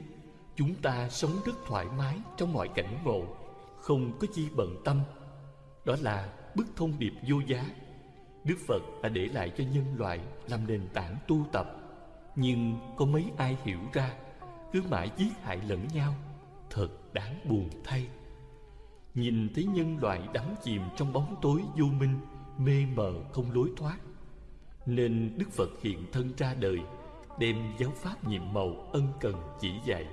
Speaker 2: chúng ta sống rất thoải mái trong mọi cảnh ngộ, không có chi bận tâm. Đó là bức thông điệp vô giá. Đức phật đã để lại cho nhân loại làm nền tảng tu tập nhưng có mấy ai hiểu ra, cứ mãi giết hại lẫn nhau, thật đáng buồn thay. Nhìn thấy nhân loại đắm chìm trong bóng tối vô minh, mê mờ không lối thoát, nên đức phật hiện thân ra đời, đem giáo pháp nhiệm màu ân cần chỉ dạy,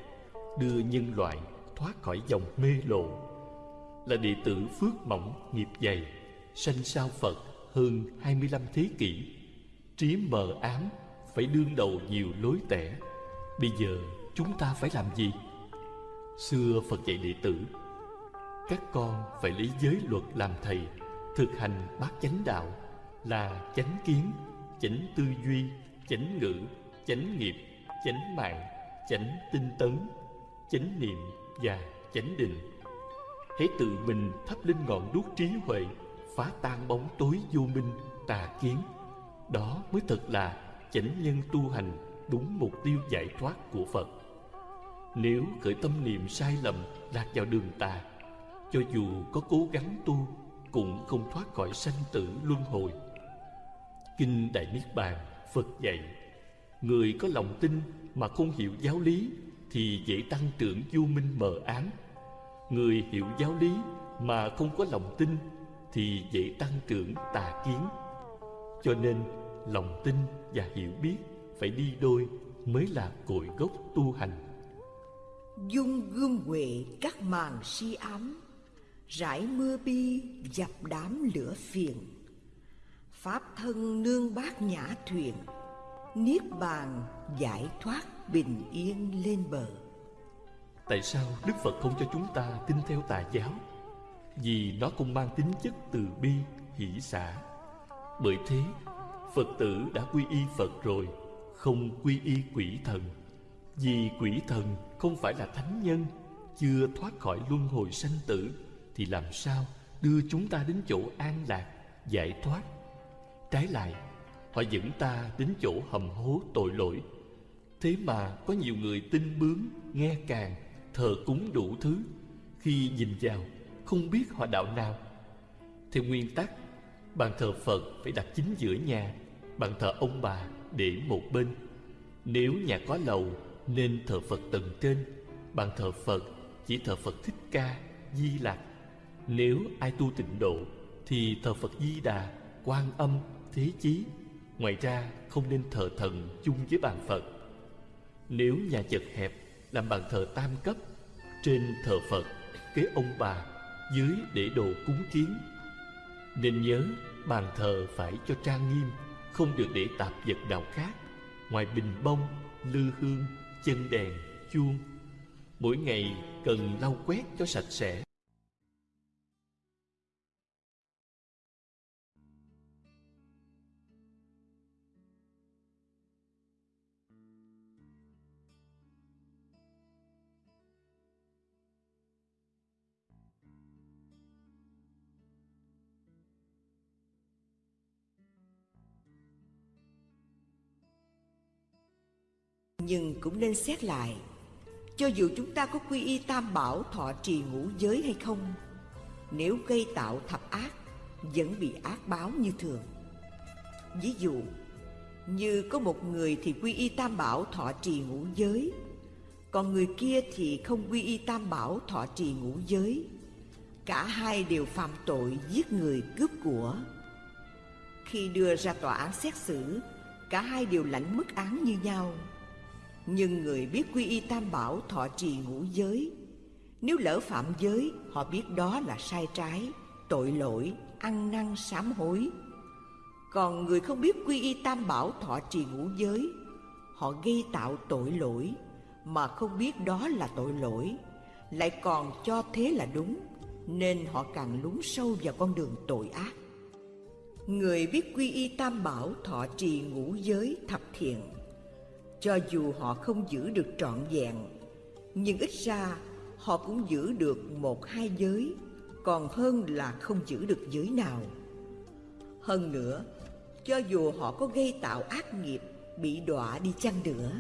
Speaker 2: đưa nhân loại thoát khỏi dòng mê lộ. Là đệ tử phước mỏng nghiệp dày, sanh sao phật hơn 25 thế kỷ, trí mờ ám phải đương đầu nhiều lối tẻ. Bây giờ chúng ta phải làm gì? Xưa phật dạy đệ tử, các con phải lấy giới luật làm thầy, thực hành bát chánh đạo là chánh kiến, chánh tư duy, chánh ngữ, chánh nghiệp, chánh mạng, chánh tinh tấn, chánh niệm và chánh định. Hãy tự mình thắp lên ngọn đuốc trí huệ, phá tan bóng tối vô minh, tà kiến. Đó mới thật là chánh nhân tu hành đúng mục tiêu giải thoát của phật. Nếu khởi tâm niệm sai lầm lạc vào đường tà, cho dù có cố gắng tu cũng không thoát khỏi sanh tử luân hồi. Kinh đại niết bàn phật dạy, người có lòng tin mà không hiểu giáo lý thì dễ tăng trưởng vô minh mờ ám. Người hiểu giáo lý mà không có lòng tin thì dễ tăng trưởng tà kiến. Cho nên lòng tin và hiểu biết phải đi đôi mới là cội gốc tu hành.
Speaker 1: Dung gương huệ các màn si ám rải mưa bi dập đám lửa phiền. Pháp thân nương bát nhã thuyền niết bàn giải thoát bình yên lên bờ.
Speaker 2: Tại sao đức phật không cho chúng ta tin theo tà giáo? Vì nó không mang tính chất từ bi hỷ xả. Bởi thế phật tử đã quy y phật rồi, không quy y quỷ thần. Vì quỷ thần không phải là thánh nhân, chưa thoát khỏi luân hồi sanh tử, thì làm sao đưa chúng ta đến chỗ an lạc, giải thoát? Trái lại, họ dẫn ta đến chỗ hầm hố tội lỗi. Thế mà có nhiều người tin bướng, nghe càng, thờ cúng đủ thứ. Khi nhìn vào, không biết họ đạo nào. Theo nguyên tắc, bàn thờ phật phải đặt chính giữa nhà bàn thờ ông bà để một bên. Nếu nhà có lầu, nên thờ phật tầng trên. Bàn thờ phật, chỉ thờ phật thích ca, di lặc. Nếu ai tu tịnh độ, thì thờ phật di đà, quan âm, thế chí. Ngoài ra, không nên thờ thần chung với bàn phật. Nếu nhà chật hẹp, làm bàn thờ tam cấp. Trên thờ phật, kế ông bà, dưới để đồ cúng kiến. Nên nhớ, bàn thờ phải cho trang nghiêm không được để tạp vật nào khác. Ngoài bình bông, lư hương, chân đèn, chuông. Mỗi ngày cần lau quét cho sạch sẽ.
Speaker 1: Nhưng cũng nên xét lại, Cho dù chúng ta có quy y tam bảo thọ trì ngũ giới hay không, Nếu gây tạo thập ác, Vẫn bị ác báo như thường. Ví dụ, Như có một người thì quy y tam bảo thọ trì ngũ giới, Còn người kia thì không quy y tam bảo thọ trì ngũ giới. Cả hai đều phạm tội giết người cướp của. Khi đưa ra tòa án xét xử, Cả hai đều lãnh mức án như nhau nhưng người biết quy y tam bảo thọ trì ngũ giới. Nếu lỡ phạm giới Họ biết đó là sai trái Tội lỗi, ăn năn sám hối. Còn người không biết quy y tam bảo thọ trì ngũ giới Họ gây tạo tội lỗi Mà không biết đó là tội lỗi Lại còn cho thế là đúng Nên họ càng lún sâu vào con đường tội ác. Người biết quy y tam bảo thọ trì ngũ giới thập thiện cho dù họ không giữ được trọn vẹn, nhưng ít ra họ cũng giữ được một hai giới, còn hơn là không giữ được giới nào. Hơn nữa, cho dù họ có gây tạo ác nghiệp, bị đọa đi chăng nữa,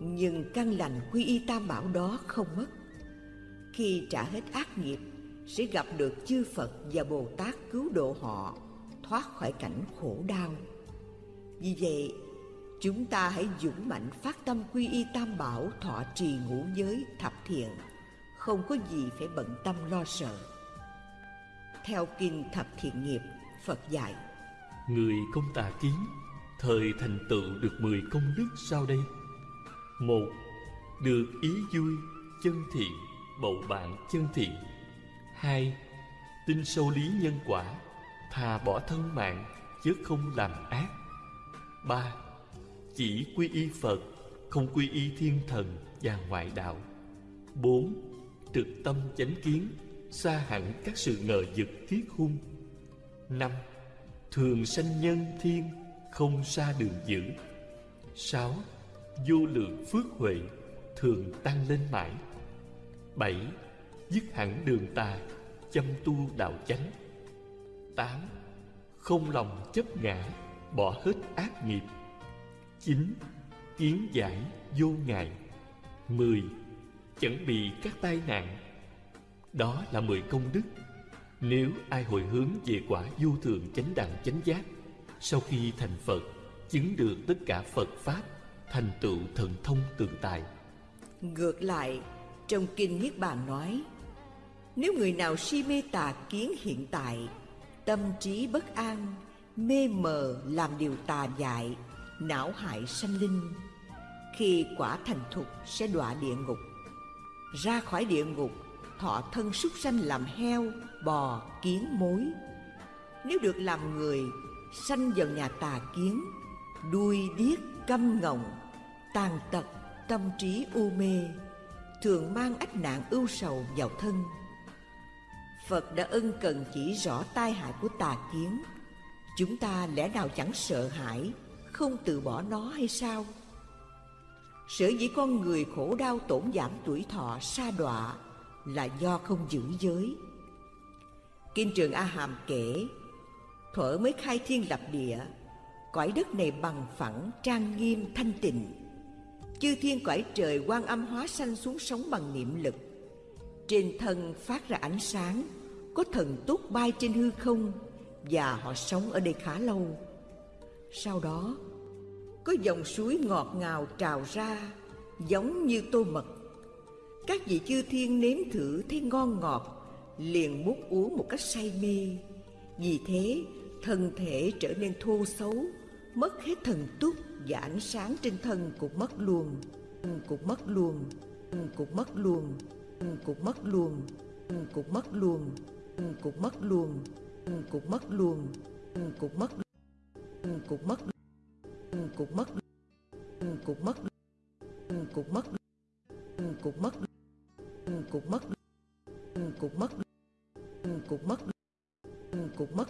Speaker 1: nhưng căn lành quy y tam bảo đó không mất. Khi trả hết ác nghiệp, sẽ gặp được chư phật và bồ tát cứu độ họ, thoát khỏi cảnh khổ đau. Vì vậy Chúng ta hãy dũng mạnh phát tâm quy y tam bảo, thọ trì ngũ giới, thập thiện. Không có gì phải bận tâm lo sợ. Theo kinh thập thiện nghiệp, Phật dạy,
Speaker 2: Người công tà kiến, Thời thành tựu được mười công đức sau đây. Một, Được ý vui, chân thiện, Bầu bạn chân thiện. Hai, Tin sâu lý nhân quả, Thà bỏ thân mạng, chứ không làm ác. Ba chỉ quy y Phật, Không quy y thiên thần và ngoại đạo. Bốn, Trực tâm chánh kiến Xa hẳn các sự ngờ vực thiết hung năm, Thường sanh nhân thiên, Không xa đường dữ. Sáu, vô lượng phước huệ, thường tăng lên mãi. Bảy, dứt hẳn đường tà, chăm tu đạo chánh. Tám, không lòng chấp ngã, bỏ hết ác nghiệp chín kiến giải vô ngại. Mười, chẳng bị các tai nạn. Đó là mười công đức. Nếu ai hồi hướng về quả vô thường chánh đẳng chánh giác, sau khi thành phật, chứng được tất cả phật pháp, thành tựu thần thông tự tại
Speaker 1: ngược lại, trong kinh niết bàn nói, nếu người nào si mê tà kiến hiện tại, tâm trí bất an, mê mờ làm điều tà dại não hại sanh linh. Khi quả thành thục sẽ đọa địa ngục. Ra khỏi địa ngục, thọ thân súc sanh làm heo, bò, kiến mối. Nếu được làm người, sanh vào nhà tà kiến, đuôi điếc câm ngọng, tàn tật, tâm trí u mê, thường mang ách nạn ưu sầu vào thân. Phật đã ân cần chỉ rõ tai hại của tà kiến. Chúng ta lẽ nào chẳng sợ hãi? Không từ bỏ nó hay sao? Sở dĩ con người khổ đau tổn giảm tuổi thọ sa đọa là do không giữ giới. Kinh trường a hàm kể, thuở mới khai thiên lập địa, cõi đất này bằng phẳng, trang nghiêm, thanh tịnh. Chư thiên cõi trời quan âm hóa sanh xuống sống bằng niệm lực. Trên thân phát ra ánh sáng, có thần túc bay trên hư không, và họ sống ở đây khá lâu sau đó, có dòng suối ngọt ngào trào ra, giống như tô mật. Các vị chư thiên nếm thử thấy ngon ngọt, liền muốn uống một cách say mê. Vì thế, thân thể trở nên thô xấu, mất hết thần túc và ánh sáng trên thân cũng mất luôn. Cũng mất luôn. Cũng mất luôn. Cũng mất luôn. Cũng mất luôn. Cũng mất luôn. Cũng mất luôn. Cũng mất cục mất cục mất cục mất cục mất cục mất cục mất cục mất cục mất cục mất